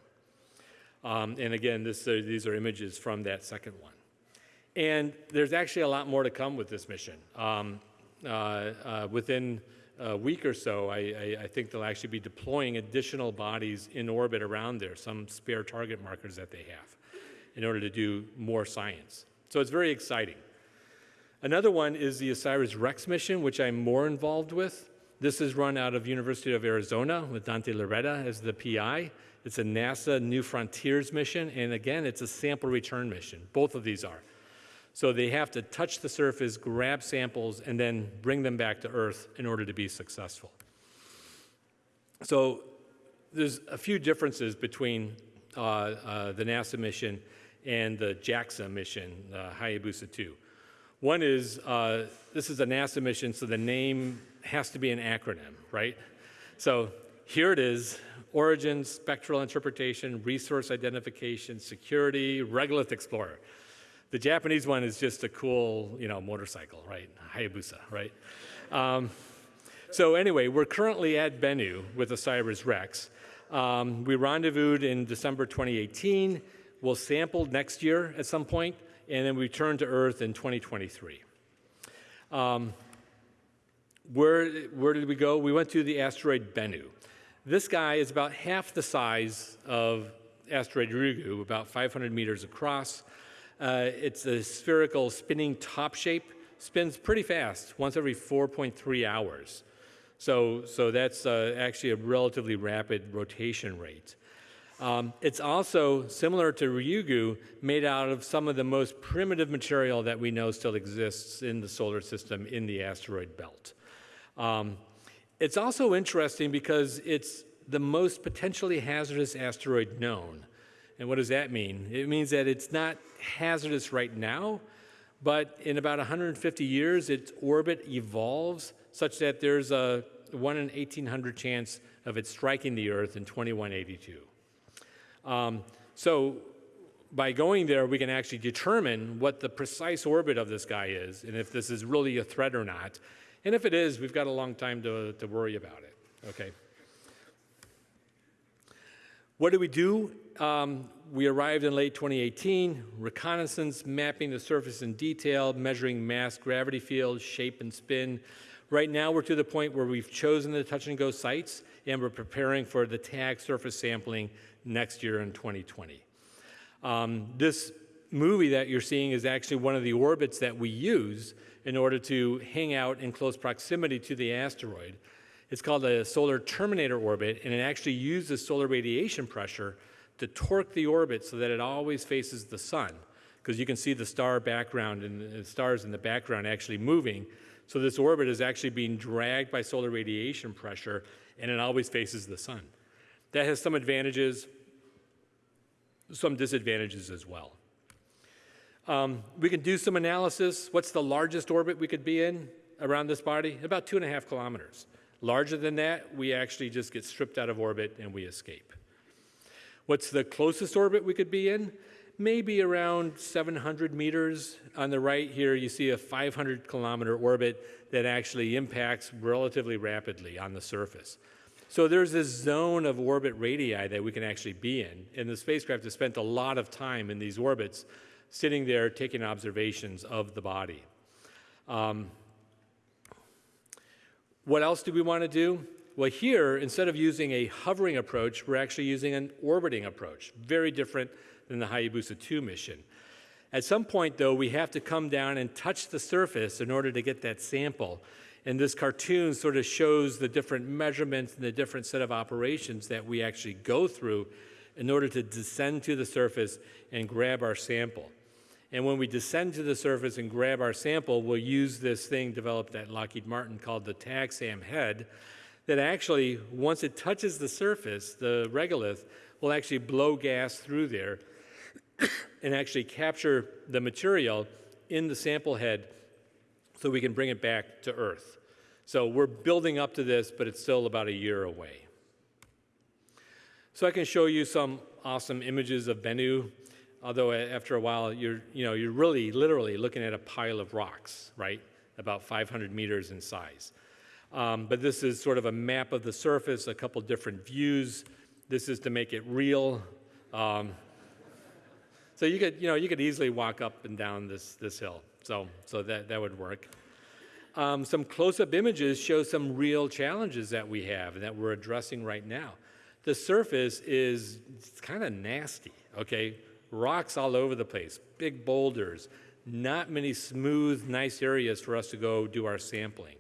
Um, and again, this, uh, these are images from that second one. And there's actually a lot more to come with this mission. Um, uh, uh, within a week or so, I, I, I, think they'll actually be deploying additional bodies in orbit around there, some spare target markers that they have, in order to do more science. So it's very exciting. Another one is the OSIRIS-REx mission, which I'm more involved with. This is run out of University of Arizona with Dante Lauretta as the PI. It's a NASA New Frontiers mission, and again, it's a sample return mission. Both of these are. So they have to touch the surface, grab samples, and then bring them back to Earth in order to be successful. So there's a few differences between uh, uh, the NASA mission and the JAXA mission, uh, Hayabusa 2. One is uh, this is a NASA mission, so the name has to be an acronym, right? So here it is Origin, Spectral Interpretation, Resource Identification, Security, Regolith Explorer. The Japanese one is just a cool, you know, motorcycle, right? Hayabusa, right? Um, so anyway, we're currently at Bennu with OSIRIS-REx. Um, we rendezvoused in December 2018. We'll sample next year at some point and then we returned to Earth in 2023. Um, where, where did we go? We went to the asteroid Bennu. This guy is about half the size of asteroid Ryugu, about 500 meters across. Uh, it's a spherical spinning top shape, spins pretty fast, once every 4.3 hours. So, so that's uh, actually a relatively rapid rotation rate. Um, it's also similar to Ryugu, made out of some of the most primitive material that we know still exists in the solar system in the asteroid belt. Um, it's also interesting because it's the most potentially hazardous asteroid known. And what does that mean? It means that it's not hazardous right now, but in about 150 years, its orbit evolves such that there's a 1 in 1800 chance of it striking the Earth in 2182. Um, so by going there, we can actually determine what the precise orbit of this guy is and if this is really a threat or not. And if it is, we've got a long time to, to worry about it, okay? What do we do? Um, we arrived in late 2018, reconnaissance, mapping the surface in detail, measuring mass gravity field, shape and spin. Right now, we're to the point where we've chosen the touch and go sites and we're preparing for the tag surface sampling next year in 2020. Um, this movie that you're seeing is actually one of the orbits that we use in order to hang out in close proximity to the asteroid. It's called a solar terminator orbit, and it actually uses solar radiation pressure to torque the orbit so that it always faces the sun, because you can see the star background and the stars in the background actually moving. So this orbit is actually being dragged by solar radiation pressure, and it always faces the sun. That has some advantages, some disadvantages as well. Um, we can do some analysis. What's the largest orbit we could be in around this body? About two and a half kilometers. Larger than that, we actually just get stripped out of orbit and we escape. What's the closest orbit we could be in? Maybe around 700 meters. On the right here, you see a 500 kilometer orbit that actually impacts relatively rapidly on the surface. So there's this zone of orbit radii that we can actually be in. And the spacecraft has spent a lot of time in these orbits sitting there taking observations of the body. Um, what else do we want to do? Well, here, instead of using a hovering approach, we're actually using an orbiting approach, very different than the Hayabusa 2 mission. At some point, though, we have to come down and touch the surface in order to get that sample. And this cartoon sort of shows the different measurements and the different set of operations that we actually go through in order to descend to the surface and grab our sample. And when we descend to the surface and grab our sample, we'll use this thing developed at Lockheed Martin called the TAGSAM head that actually, once it touches the surface, the regolith will actually blow gas through there and actually capture the material in the sample head so we can bring it back to Earth. So we're building up to this, but it's still about a year away. So I can show you some awesome images of Bennu, although after a while you're, you know, you're really literally looking at a pile of rocks, right? About 500 meters in size. Um, but this is sort of a map of the surface, a couple different views. This is to make it real. Um, so you could, you know, you could easily walk up and down this, this hill. So, so that, that would work. Um, some close-up images show some real challenges that we have and that we're addressing right now. The surface is kind of nasty, okay? Rocks all over the place, big boulders, not many smooth, nice areas for us to go do our sampling.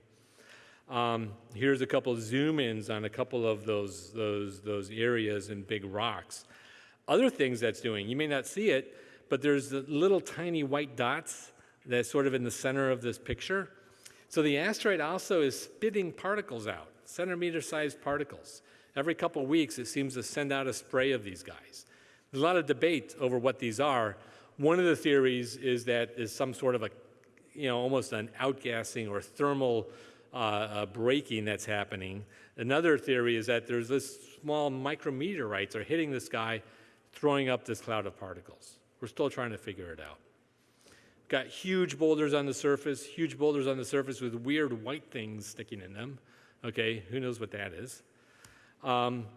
Um, here's a couple zoom-ins on a couple of those, those, those areas and big rocks. Other things that's doing, you may not see it, but there's the little tiny white dots that's sort of in the center of this picture. So the asteroid also is spitting particles out, centimeter-sized particles. Every couple weeks, it seems to send out a spray of these guys. There's a lot of debate over what these are. One of the theories is that is some sort of a, you know, almost an outgassing or thermal uh, uh, breaking that's happening. Another theory is that there's this small micrometeorites are hitting the sky throwing up this cloud of particles. We're still trying to figure it out. Got huge boulders on the surface, huge boulders on the surface with weird white things sticking in them. Okay, who knows what that is? Um,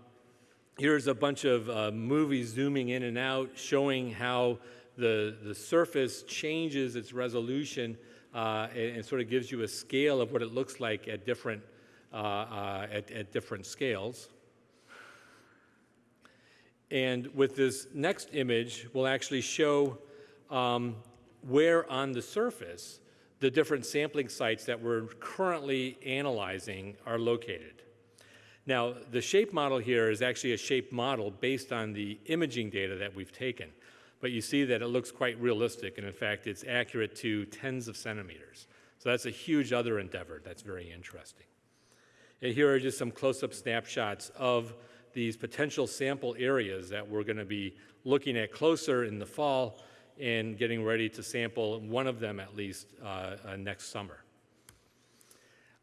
here's a bunch of uh, movies zooming in and out showing how the, the surface changes its resolution uh, and, and, sort of gives you a scale of what it looks like at different, uh, uh at, at different scales. And with this next image, we'll actually show um, where on the surface the different sampling sites that we're currently analyzing are located. Now, the shape model here is actually a shape model based on the imaging data that we've taken. But you see that it looks quite realistic, and in fact, it's accurate to tens of centimeters. So that's a huge other endeavor that's very interesting. And here are just some close-up snapshots of these potential sample areas that we're going to be looking at closer in the fall and getting ready to sample one of them at least uh, uh, next summer.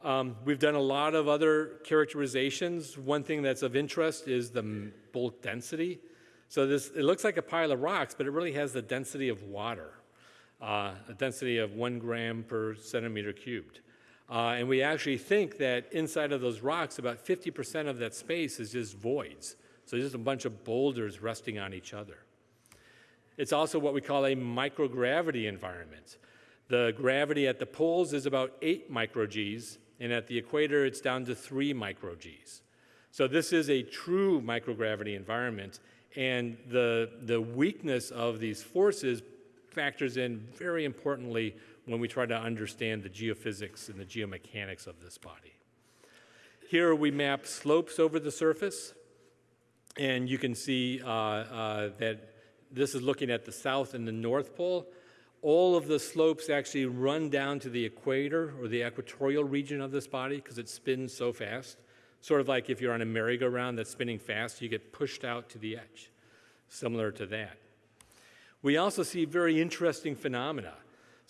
Um, we've done a lot of other characterizations. One thing that's of interest is the bulk density. So this, it looks like a pile of rocks, but it really has the density of water, uh, a density of one gram per centimeter cubed. Uh, and we actually think that inside of those rocks, about 50% of that space is just voids. So just a bunch of boulders resting on each other. It's also what we call a microgravity environment. The gravity at the poles is about 8 microgs, and at the equator it's down to 3 microgs. So this is a true microgravity environment, and the, the weakness of these forces factors in very importantly when we try to understand the geophysics and the geomechanics of this body. Here we map slopes over the surface, and you can see uh, uh, that this is looking at the south and the north pole. All of the slopes actually run down to the equator or the equatorial region of this body because it spins so fast. Sort of like if you're on a merry-go-round that's spinning fast, you get pushed out to the edge, similar to that. We also see very interesting phenomena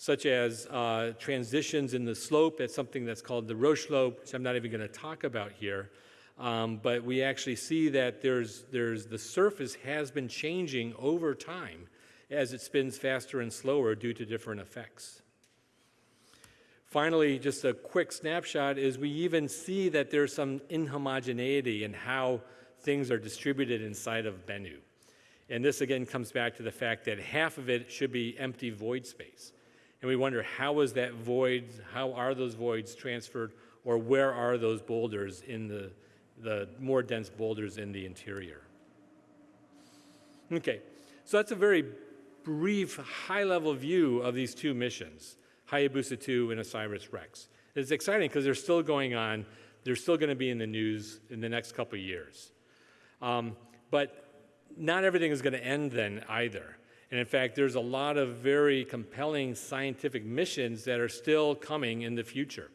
such as uh, transitions in the slope at something that's called the Roche slope, which I'm not even going to talk about here. Um, but we actually see that there's, there's, the surface has been changing over time as it spins faster and slower due to different effects. Finally, just a quick snapshot is we even see that there's some inhomogeneity in how things are distributed inside of Bennu. And this again comes back to the fact that half of it should be empty void space. And we wonder how is that void, how are those voids transferred, or where are those boulders in the, the more dense boulders in the interior? Okay, so that's a very brief, high-level view of these two missions, Hayabusa 2 and OSIRIS-REx. It's exciting because they're still going on. They're still going to be in the news in the next couple years. Um, but not everything is going to end then either. And in fact, there's a lot of very compelling scientific missions that are still coming in the future.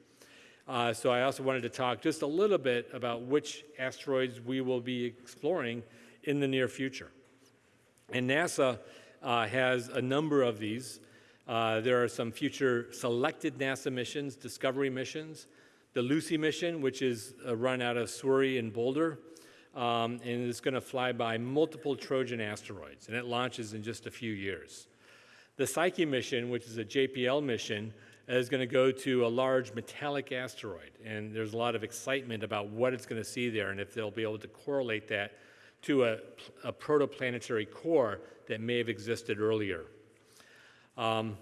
Uh, so I also wanted to talk just a little bit about which asteroids we will be exploring in the near future. And NASA uh, has a number of these. Uh, there are some future selected NASA missions, discovery missions. The Lucy mission, which is uh, run out of SwRI and Boulder, um, and it's going to fly by multiple Trojan asteroids, and it launches in just a few years. The Psyche mission, which is a JPL mission, is going to go to a large metallic asteroid, and there's a lot of excitement about what it's going to see there and if they'll be able to correlate that to a, a protoplanetary core that may have existed earlier. Um,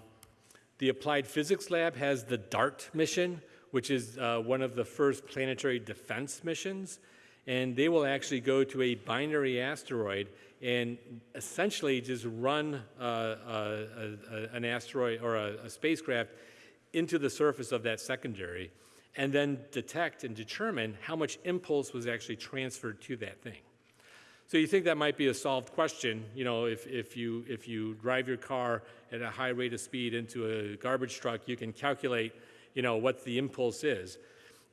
the Applied Physics Lab has the DART mission, which is uh, one of the first planetary defense missions and they will actually go to a binary asteroid and essentially just run uh, uh, an asteroid or a, a spacecraft into the surface of that secondary and then detect and determine how much impulse was actually transferred to that thing. So you think that might be a solved question, you know, if, if, you, if you drive your car at a high rate of speed into a garbage truck, you can calculate, you know, what the impulse is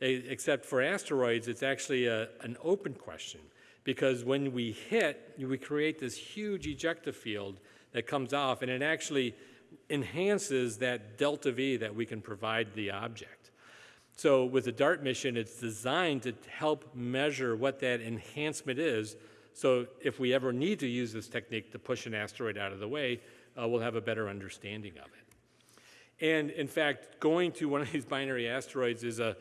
except for asteroids, it's actually a, an open question because when we hit, we create this huge ejecta field that comes off, and it actually enhances that delta V that we can provide the object. So with the DART mission, it's designed to help measure what that enhancement is. So if we ever need to use this technique to push an asteroid out of the way, uh, we'll have a better understanding of it. And in fact, going to one of these binary asteroids is a,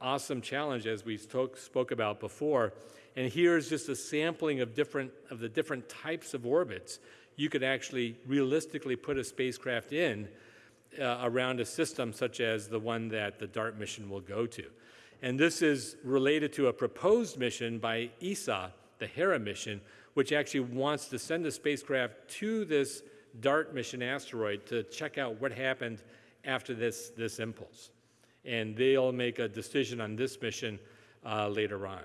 awesome challenge as we spoke, spoke about before. And here's just a sampling of different of the different types of orbits you could actually realistically put a spacecraft in uh, around a system such as the one that the DART mission will go to. And this is related to a proposed mission by ESA, the Hera mission, which actually wants to send a spacecraft to this DART mission asteroid to check out what happened after this, this impulse and they'll make a decision on this mission uh, later on.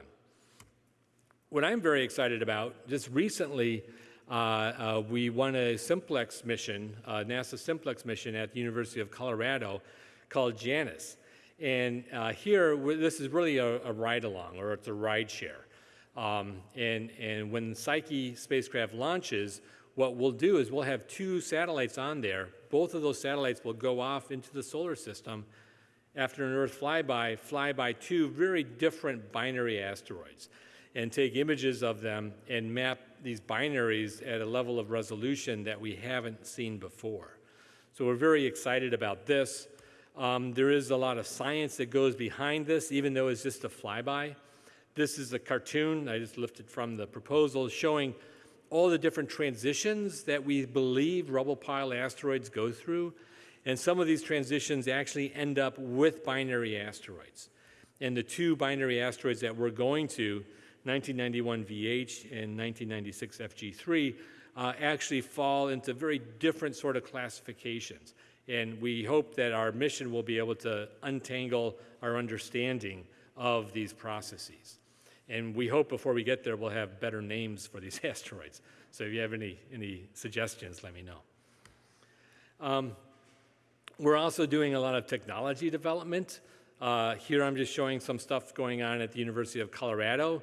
What I'm very excited about, just recently, uh, uh, we won a simplex mission, NASA simplex mission at the University of Colorado called Janus. And uh, here, this is really a, a ride-along, or it's a ride share. Um, and, and when Psyche spacecraft launches, what we'll do is we'll have two satellites on there. Both of those satellites will go off into the solar system after an Earth flyby, fly by two very different binary asteroids and take images of them and map these binaries at a level of resolution that we haven't seen before. So we're very excited about this. Um, there is a lot of science that goes behind this, even though it's just a flyby. This is a cartoon I just lifted from the proposal showing all the different transitions that we believe rubble pile asteroids go through and some of these transitions actually end up with binary asteroids. And the two binary asteroids that we're going to, 1991 VH and 1996 FG3, uh, actually fall into very different sort of classifications. And we hope that our mission will be able to untangle our understanding of these processes. And we hope before we get there, we'll have better names for these asteroids. So if you have any, any suggestions, let me know. Um, we're also doing a lot of technology development. Uh, here I'm just showing some stuff going on at the University of Colorado,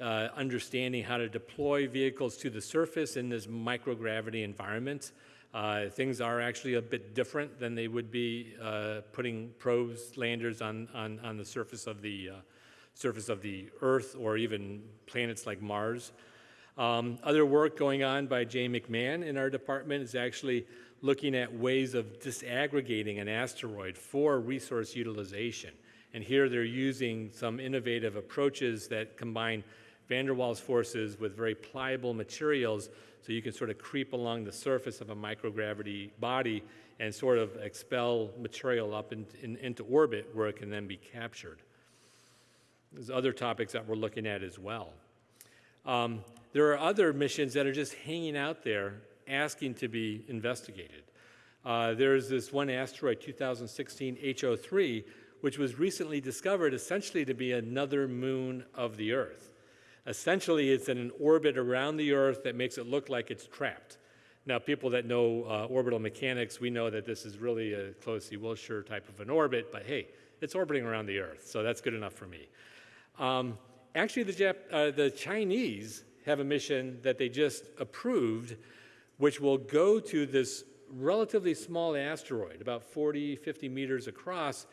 uh, understanding how to deploy vehicles to the surface in this microgravity environment. Uh, things are actually a bit different than they would be uh, putting probes, landers on, on, on the surface of the, uh, surface of the Earth or even planets like Mars. Um, other work going on by Jay McMahon in our department is actually looking at ways of disaggregating an asteroid for resource utilization. And here they're using some innovative approaches that combine van der Waals forces with very pliable materials so you can sort of creep along the surface of a microgravity body and sort of expel material up in, in, into orbit where it can then be captured. There's other topics that we're looking at as well. Um, there are other missions that are just hanging out there asking to be investigated. Uh, there's this one asteroid, 2016 HO3, which was recently discovered essentially to be another moon of the Earth. Essentially, it's in an orbit around the Earth that makes it look like it's trapped. Now, people that know uh, orbital mechanics, we know that this is really a closely Wilshire type of an orbit, but hey, it's orbiting around the Earth, so that's good enough for me. Um, actually, the, Jap- uh, the Chinese have a mission that they just approved, which will go to this relatively small asteroid, about 40, 50 meters across,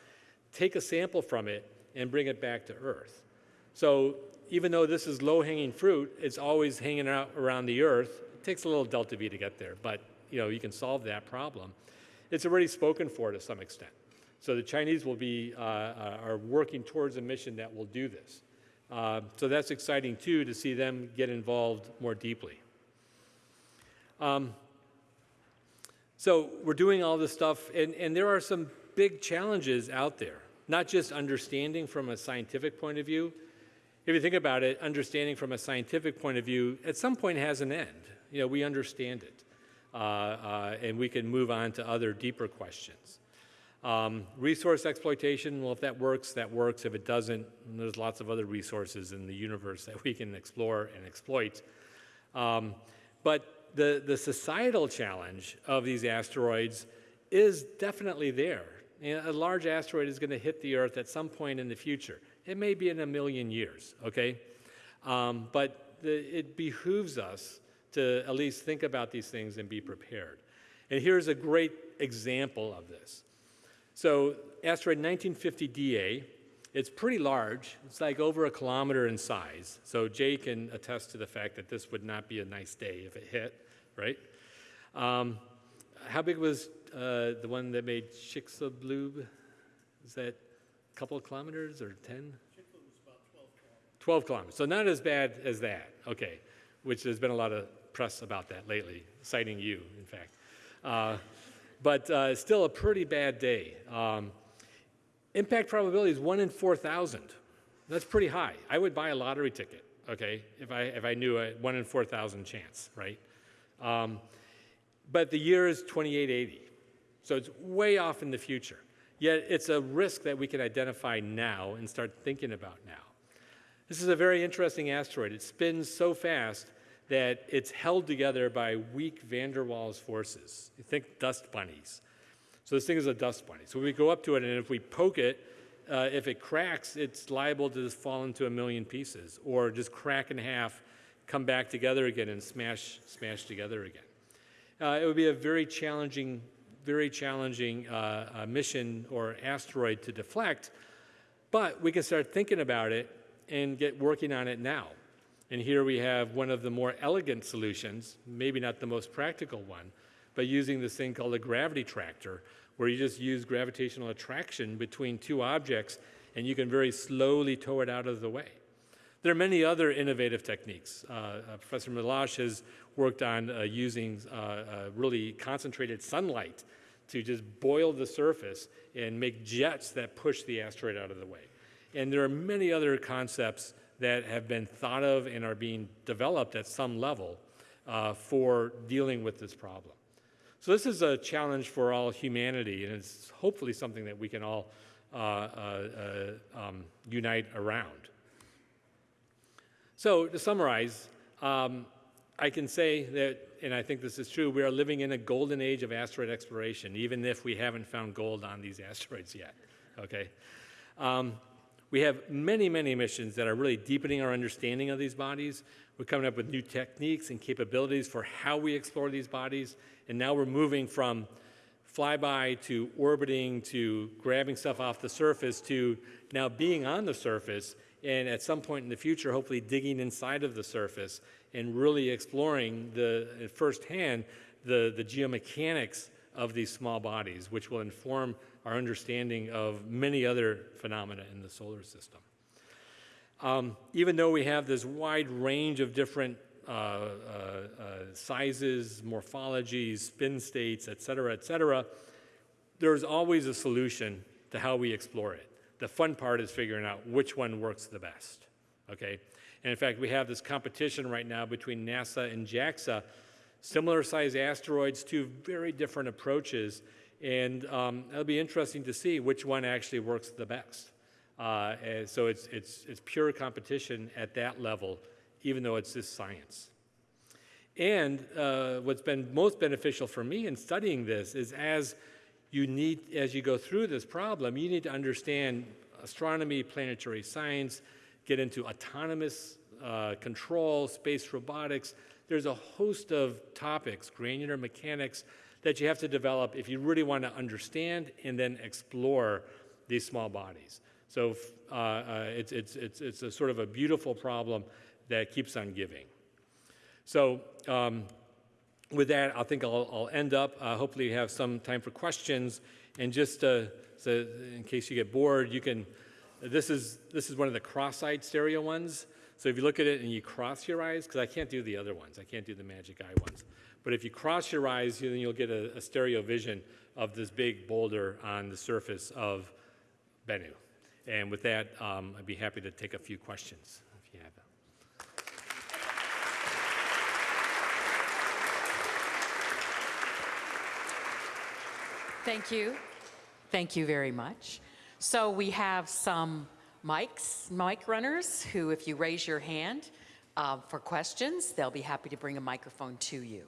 take a sample from it, and bring it back to Earth. So even though this is low-hanging fruit, it's always hanging out around the Earth. It takes a little delta V to get there, but you know you can solve that problem. It's already spoken for to some extent. So the Chinese will be uh, uh, are working towards a mission that will do this. Uh, so that's exciting too to see them get involved more deeply. Um, so we're doing all this stuff, and, and there are some big challenges out there, not just understanding from a scientific point of view. If you think about it, understanding from a scientific point of view at some point has an end. You know, we understand it, uh, uh, and we can move on to other deeper questions. Um, resource exploitation, well, if that works, that works. If it doesn't, there's lots of other resources in the universe that we can explore and exploit. Um, but the, the societal challenge of these asteroids is definitely there. a large asteroid is going to hit the Earth at some point in the future. It may be in a million years, okay? Um, but the, it behooves us to at least think about these things and be prepared. And here's a great example of this. So asteroid 1950 DA, it's pretty large. It's like over a kilometer in size. So Jay can attest to the fact that this would not be a nice day if it hit, right? Um, how big was uh, the one that made Chicxulub? Is that couple of kilometers or 10? 12 kilometers. So not as bad as that, okay, which there's been a lot of press about that lately, citing you, in fact. Uh, but uh, still a pretty bad day. Um, impact probability is 1 in 4,000. That's pretty high. I would buy a lottery ticket, okay, if I, if I knew a 1 in 4,000 chance, right? Um, but the year is 2880, so it's way off in the future. Yet it's a risk that we can identify now and start thinking about now. This is a very interesting asteroid. It spins so fast that it's held together by weak van der Waals forces. You think dust bunnies. So this thing is a dust bunny. So we go up to it, and if we poke it, uh, if it cracks, it's liable to just fall into a million pieces, or just crack in half, come back together again, and smash, smash together again. Uh, it would be a very challenging, very challenging uh, uh mission or asteroid to deflect, but we can start thinking about it and get working on it now. And here we have one of the more elegant solutions, maybe not the most practical one, but using this thing called a gravity tractor, where you just use gravitational attraction between two objects and you can very slowly tow it out of the way. There are many other innovative techniques. Uh, uh, Professor Melosh has worked on uh, using uh, uh, really concentrated sunlight to just boil the surface and make jets that push the asteroid out of the way. And there are many other concepts that have been thought of and are being developed at some level uh, for dealing with this problem. So this is a challenge for all humanity, and it's hopefully something that we can all uh, uh, uh um, unite around. So to summarize, um, I can say that, and I think this is true, we are living in a golden age of asteroid exploration, even if we haven't found gold on these asteroids yet, okay? Um, we have many, many missions that are really deepening our understanding of these bodies. We're coming up with new techniques and capabilities for how we explore these bodies. And now we're moving from flyby to orbiting to grabbing stuff off the surface to now being on the surface and at some point in the future, hopefully digging inside of the surface and really exploring the firsthand the, the geomechanics of these small bodies, which will inform our understanding of many other phenomena in the solar system. Um, even though we have this wide range of different uh, uh, uh, sizes, morphologies, spin states, et cetera, et cetera, there's always a solution to how we explore it. The fun part is figuring out which one works the best, okay? And in fact, we have this competition right now between NASA and JAXA, similar size asteroids, two very different approaches, and um, it'll be interesting to see which one actually works the best. Uh, so it's, it's, it's pure competition at that level, even though it's just science. And uh, what's been most beneficial for me in studying this is as you need, as you go through this problem, you need to understand astronomy, planetary science, get into autonomous uh, control, space robotics. There's a host of topics, granular mechanics, that you have to develop if you really want to understand and then explore these small bodies. So uh, uh, it's, it's, it's, it's a sort of a beautiful problem that keeps on giving. So um, with that, I think I'll, I'll end up. Uh, hopefully you have some time for questions. And just uh, so in case you get bored, you can, this is, this is one of the cross-eyed stereo ones. So if you look at it and you cross your eyes, because I can't do the other ones, I can't do the magic eye ones. But if you cross your eyes, then you'll get a, a stereo vision of this big boulder on the surface of Bennu. And with that, um, I'd be happy to take a few questions if you have them. Thank you. Thank you very much. So we have some mics, mic runners, who if you raise your hand uh, for questions, they'll be happy to bring a microphone to you.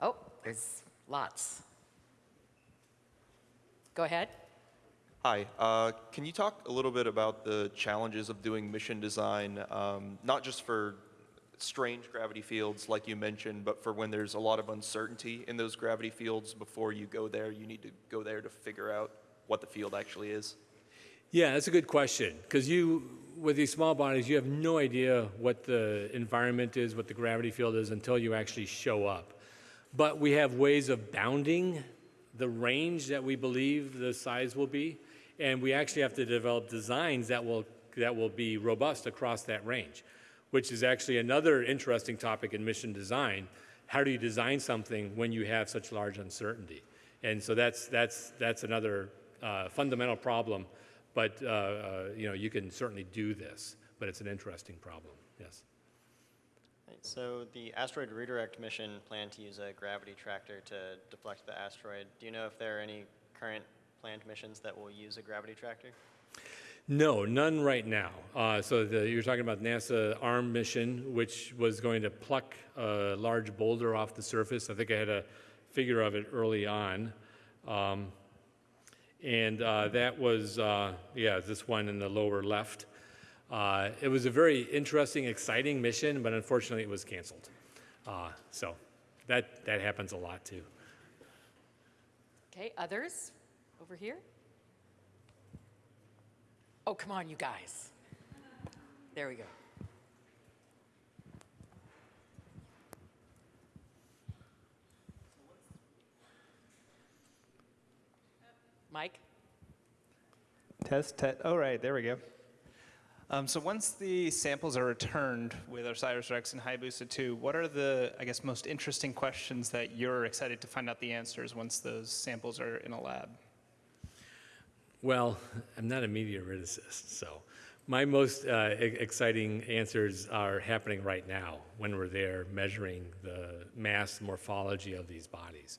Oh, there's lots. Go ahead. Hi, uh, can you talk a little bit about the challenges of doing mission design, um, not just for strange gravity fields like you mentioned, but for when there's a lot of uncertainty in those gravity fields before you go there, you need to go there to figure out what the field actually is? Yeah, that's a good question because you, with these small bodies, you have no idea what the environment is, what the gravity field is until you actually show up. But we have ways of bounding the range that we believe the size will be, and we actually have to develop designs that will, that will be robust across that range, which is actually another interesting topic in mission design. How do you design something when you have such large uncertainty? And so that's, that's, that's another uh, fundamental problem, but uh, uh, you know, you can certainly do this, but it's an interesting problem, yes. So the asteroid redirect mission planned to use a gravity tractor to deflect the asteroid. Do you know if there are any current planned missions that will use a gravity tractor? No, none right now. Uh, so the, you're talking about NASA ARM mission, which was going to pluck a large boulder off the surface. I think I had a figure of it early on. Um, and uh, that was, uh, yeah, this one in the lower left. Uh, it was a very interesting, exciting mission, but unfortunately it was canceled. So that, that happens a lot too. Okay, others over here? Oh, come on, you guys. There we go. Mike? Test, test. Oh, right, there we go. Um, so once the samples are returned with OSIRIS-REx and Hayabusa 2, what are the, I guess, most interesting questions that you're excited to find out the answers once those samples are in a lab? Well, I'm not a meteoriticist, so my most uh, e- exciting answers are happening right now when we're there measuring the mass morphology of these bodies.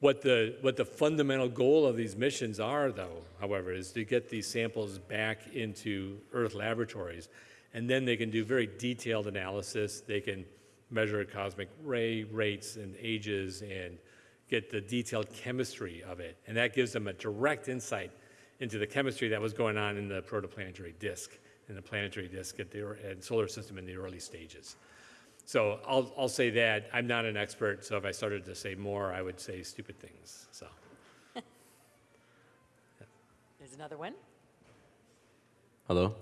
What the, what the fundamental goal of these missions are, though, however, is to get these samples back into Earth laboratories, and then they can do very detailed analysis. They can measure cosmic ray rates and ages and get the detailed chemistry of it. And that gives them a direct insight into the chemistry that was going on in the protoplanetary disk, in the planetary disk at the and solar system in the early stages. So I'll, I'll say that. I'm not an expert, so if I started to say more, I would say stupid things. So There's another one. Hello.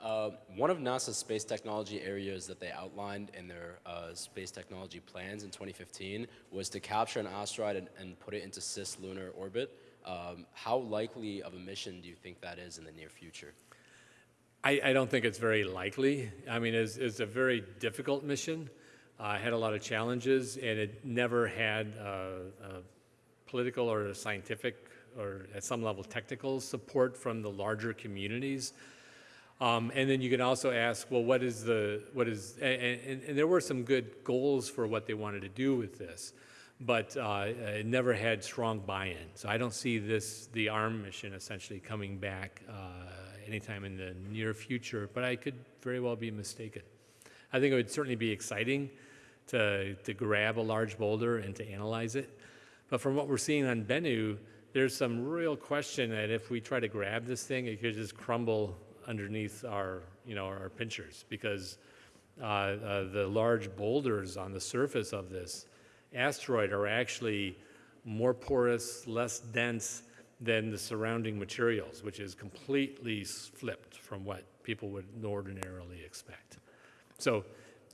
Uh, one of NASA's space technology areas that they outlined in their uh, space technology plans in 2015 was to capture an asteroid and, and put it into cislunar orbit. Um, how likely of a mission do you think that is in the near future? I, I don't think it's very likely. I mean, it's, it's a very difficult mission. Uh, had a lot of challenges, and it never had uh, political or scientific or at some level technical support from the larger communities. Um, and then you can also ask, well, what is the, what is, and, and, and there were some good goals for what they wanted to do with this, but uh, it never had strong buy-in. So I don't see this, the ARM mission essentially coming back uh, anytime in the near future, but I could very well be mistaken. I think it would certainly be exciting to, to grab a large boulder and to analyze it. But from what we're seeing on Bennu, there's some real question that if we try to grab this thing, it could just crumble underneath our, you know, our pinchers because uh, uh, the large boulders on the surface of this asteroid are actually more porous, less dense than the surrounding materials, which is completely flipped from what people would ordinarily expect. So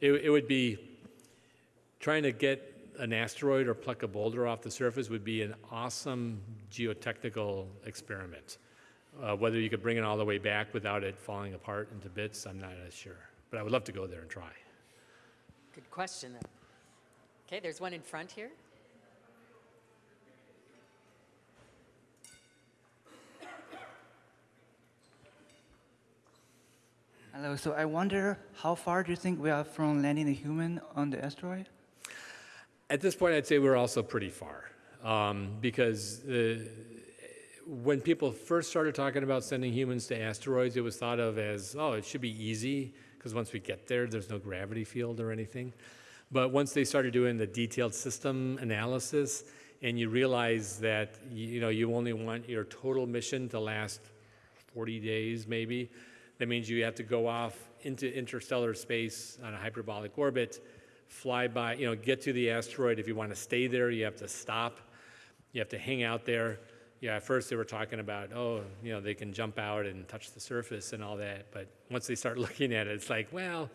it, it would be trying to get an asteroid or pluck a boulder off the surface would be an awesome geotechnical experiment. Uh, whether you could bring it all the way back without it falling apart into bits, I'm not as sure. But I would love to go there and try. Good question. Okay, there's one in front here. Hello, so I wonder how far do you think we are from landing a human on the asteroid? At this point, I'd say we're also pretty far um, because uh, when people first started talking about sending humans to asteroids, it was thought of as, oh, it should be easy because once we get there, there's no gravity field or anything. But once they started doing the detailed system analysis, and you realize that you know you only want your total mission to last 40 days, maybe, that means you have to go off into interstellar space on a hyperbolic orbit, fly by, you know, get to the asteroid. If you want to stay there, you have to stop. You have to hang out there. Yeah, at first they were talking about, oh, you know, they can jump out and touch the surface and all that. But once they start looking at it, it's like, well,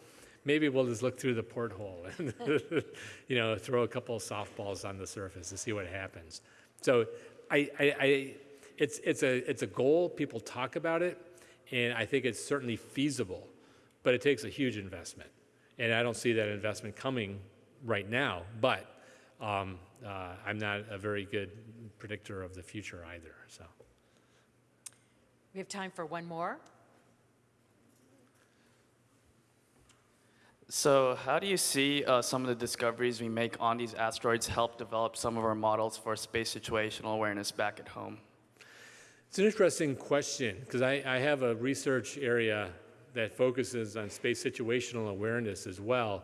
maybe we'll just look through the porthole and, you know, throw a couple of softballs on the surface to see what happens. So I, I, I it's, it's, a, it's a goal. People talk about it, and I think it's certainly feasible, but it takes a huge investment. And I don't see that investment coming right now, but um, uh, I'm not a very good predictor of the future either. So. We have time for one more. So, how do you see uh, some of the discoveries we make on these asteroids help develop some of our models for space situational awareness back at home? It's an interesting question because I, I have a research area that focuses on space situational awareness as well.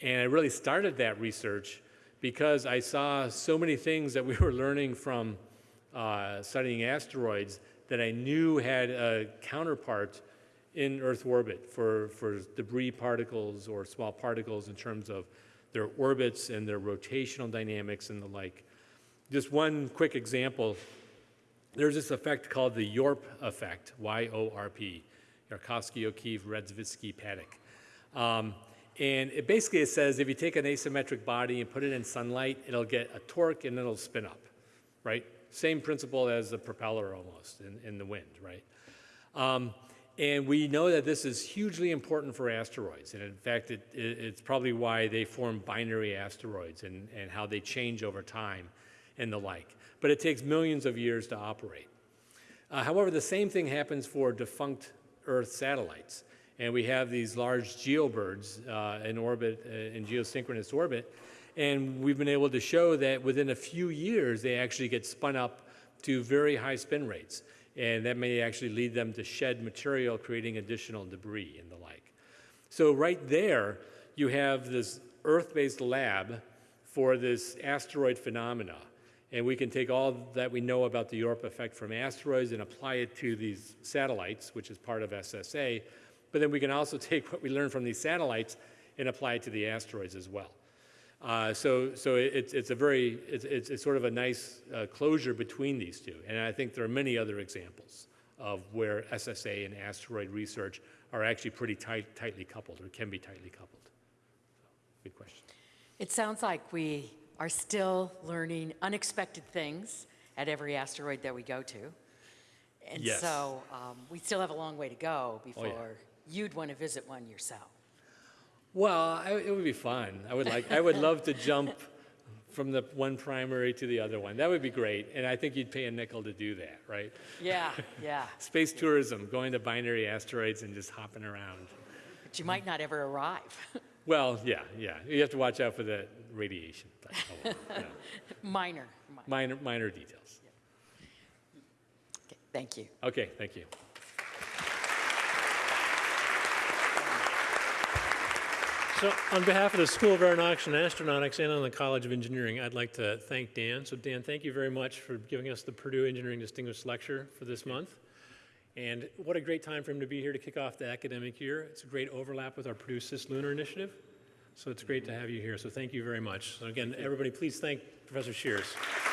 And I really started that research because I saw so many things that we were learning from uh, studying asteroids that I knew had a counterpart in Earth orbit for, for debris particles or small particles in terms of their orbits and their rotational dynamics and the like. Just one quick example there's this effect called the YORP effect, Y-O-R-P, Yarkovsky, O'Keefe, Radzievskii, Paddack. Um, and it basically it says if you take an asymmetric body and put it in sunlight, it'll get a torque and it'll spin up, right? Same principle as the propeller almost in, in the wind, right? Um, and we know that this is hugely important for asteroids. And in fact, it, it, it's probably why they form binary asteroids and, and how they change over time and the like but it takes millions of years to operate. Uh, however, the same thing happens for defunct Earth satellites. And we have these large geobirds uh, in orbit, uh, in geosynchronous orbit, and we've been able to show that within a few years, they actually get spun up to very high spin rates. And that may actually lead them to shed material, creating additional debris and the like. So right there, you have this Earth-based lab for this asteroid phenomena. And we can take all that we know about the Yorp effect from asteroids and apply it to these satellites, which is part of SSA. But then we can also take what we learn from these satellites and apply it to the asteroids as well. Uh, so so it's, it's a very, it's, it's, it's sort of a nice uh, closure between these two. And I think there are many other examples of where SSA and asteroid research are actually pretty tight, tightly coupled or can be tightly coupled. So, good question. It sounds like we are still learning unexpected things at every asteroid that we go to. And Yes. so um, we still have a long way to go Oh, yeah. before you'd want to visit one yourself. Well, I, it would be fun. I would like. I would love to jump from the one primary to the other one. That would be great. And I think you'd pay a nickel to do that, right? Yeah, yeah. Space tourism, going to binary asteroids and just hopping around. But you might not ever arrive. Well, yeah, yeah. You have to watch out for the radiation. But, oh, well, you know, minor. minor. minor, minor details. Okay, thank you. Okay, thank you. So on behalf of the School of Aeronautics and Astronautics and on the College of Engineering, I'd like to thank Dan. So Dan, thank you very much for giving us the Purdue Engineering Distinguished Lecture for this month. And what a great time for him to be here to kick off the academic year. It's a great overlap with our Purdue Cislunar Initiative. So it's great to have you here. So thank you very much. So again, everybody, please thank Professor Scheeres.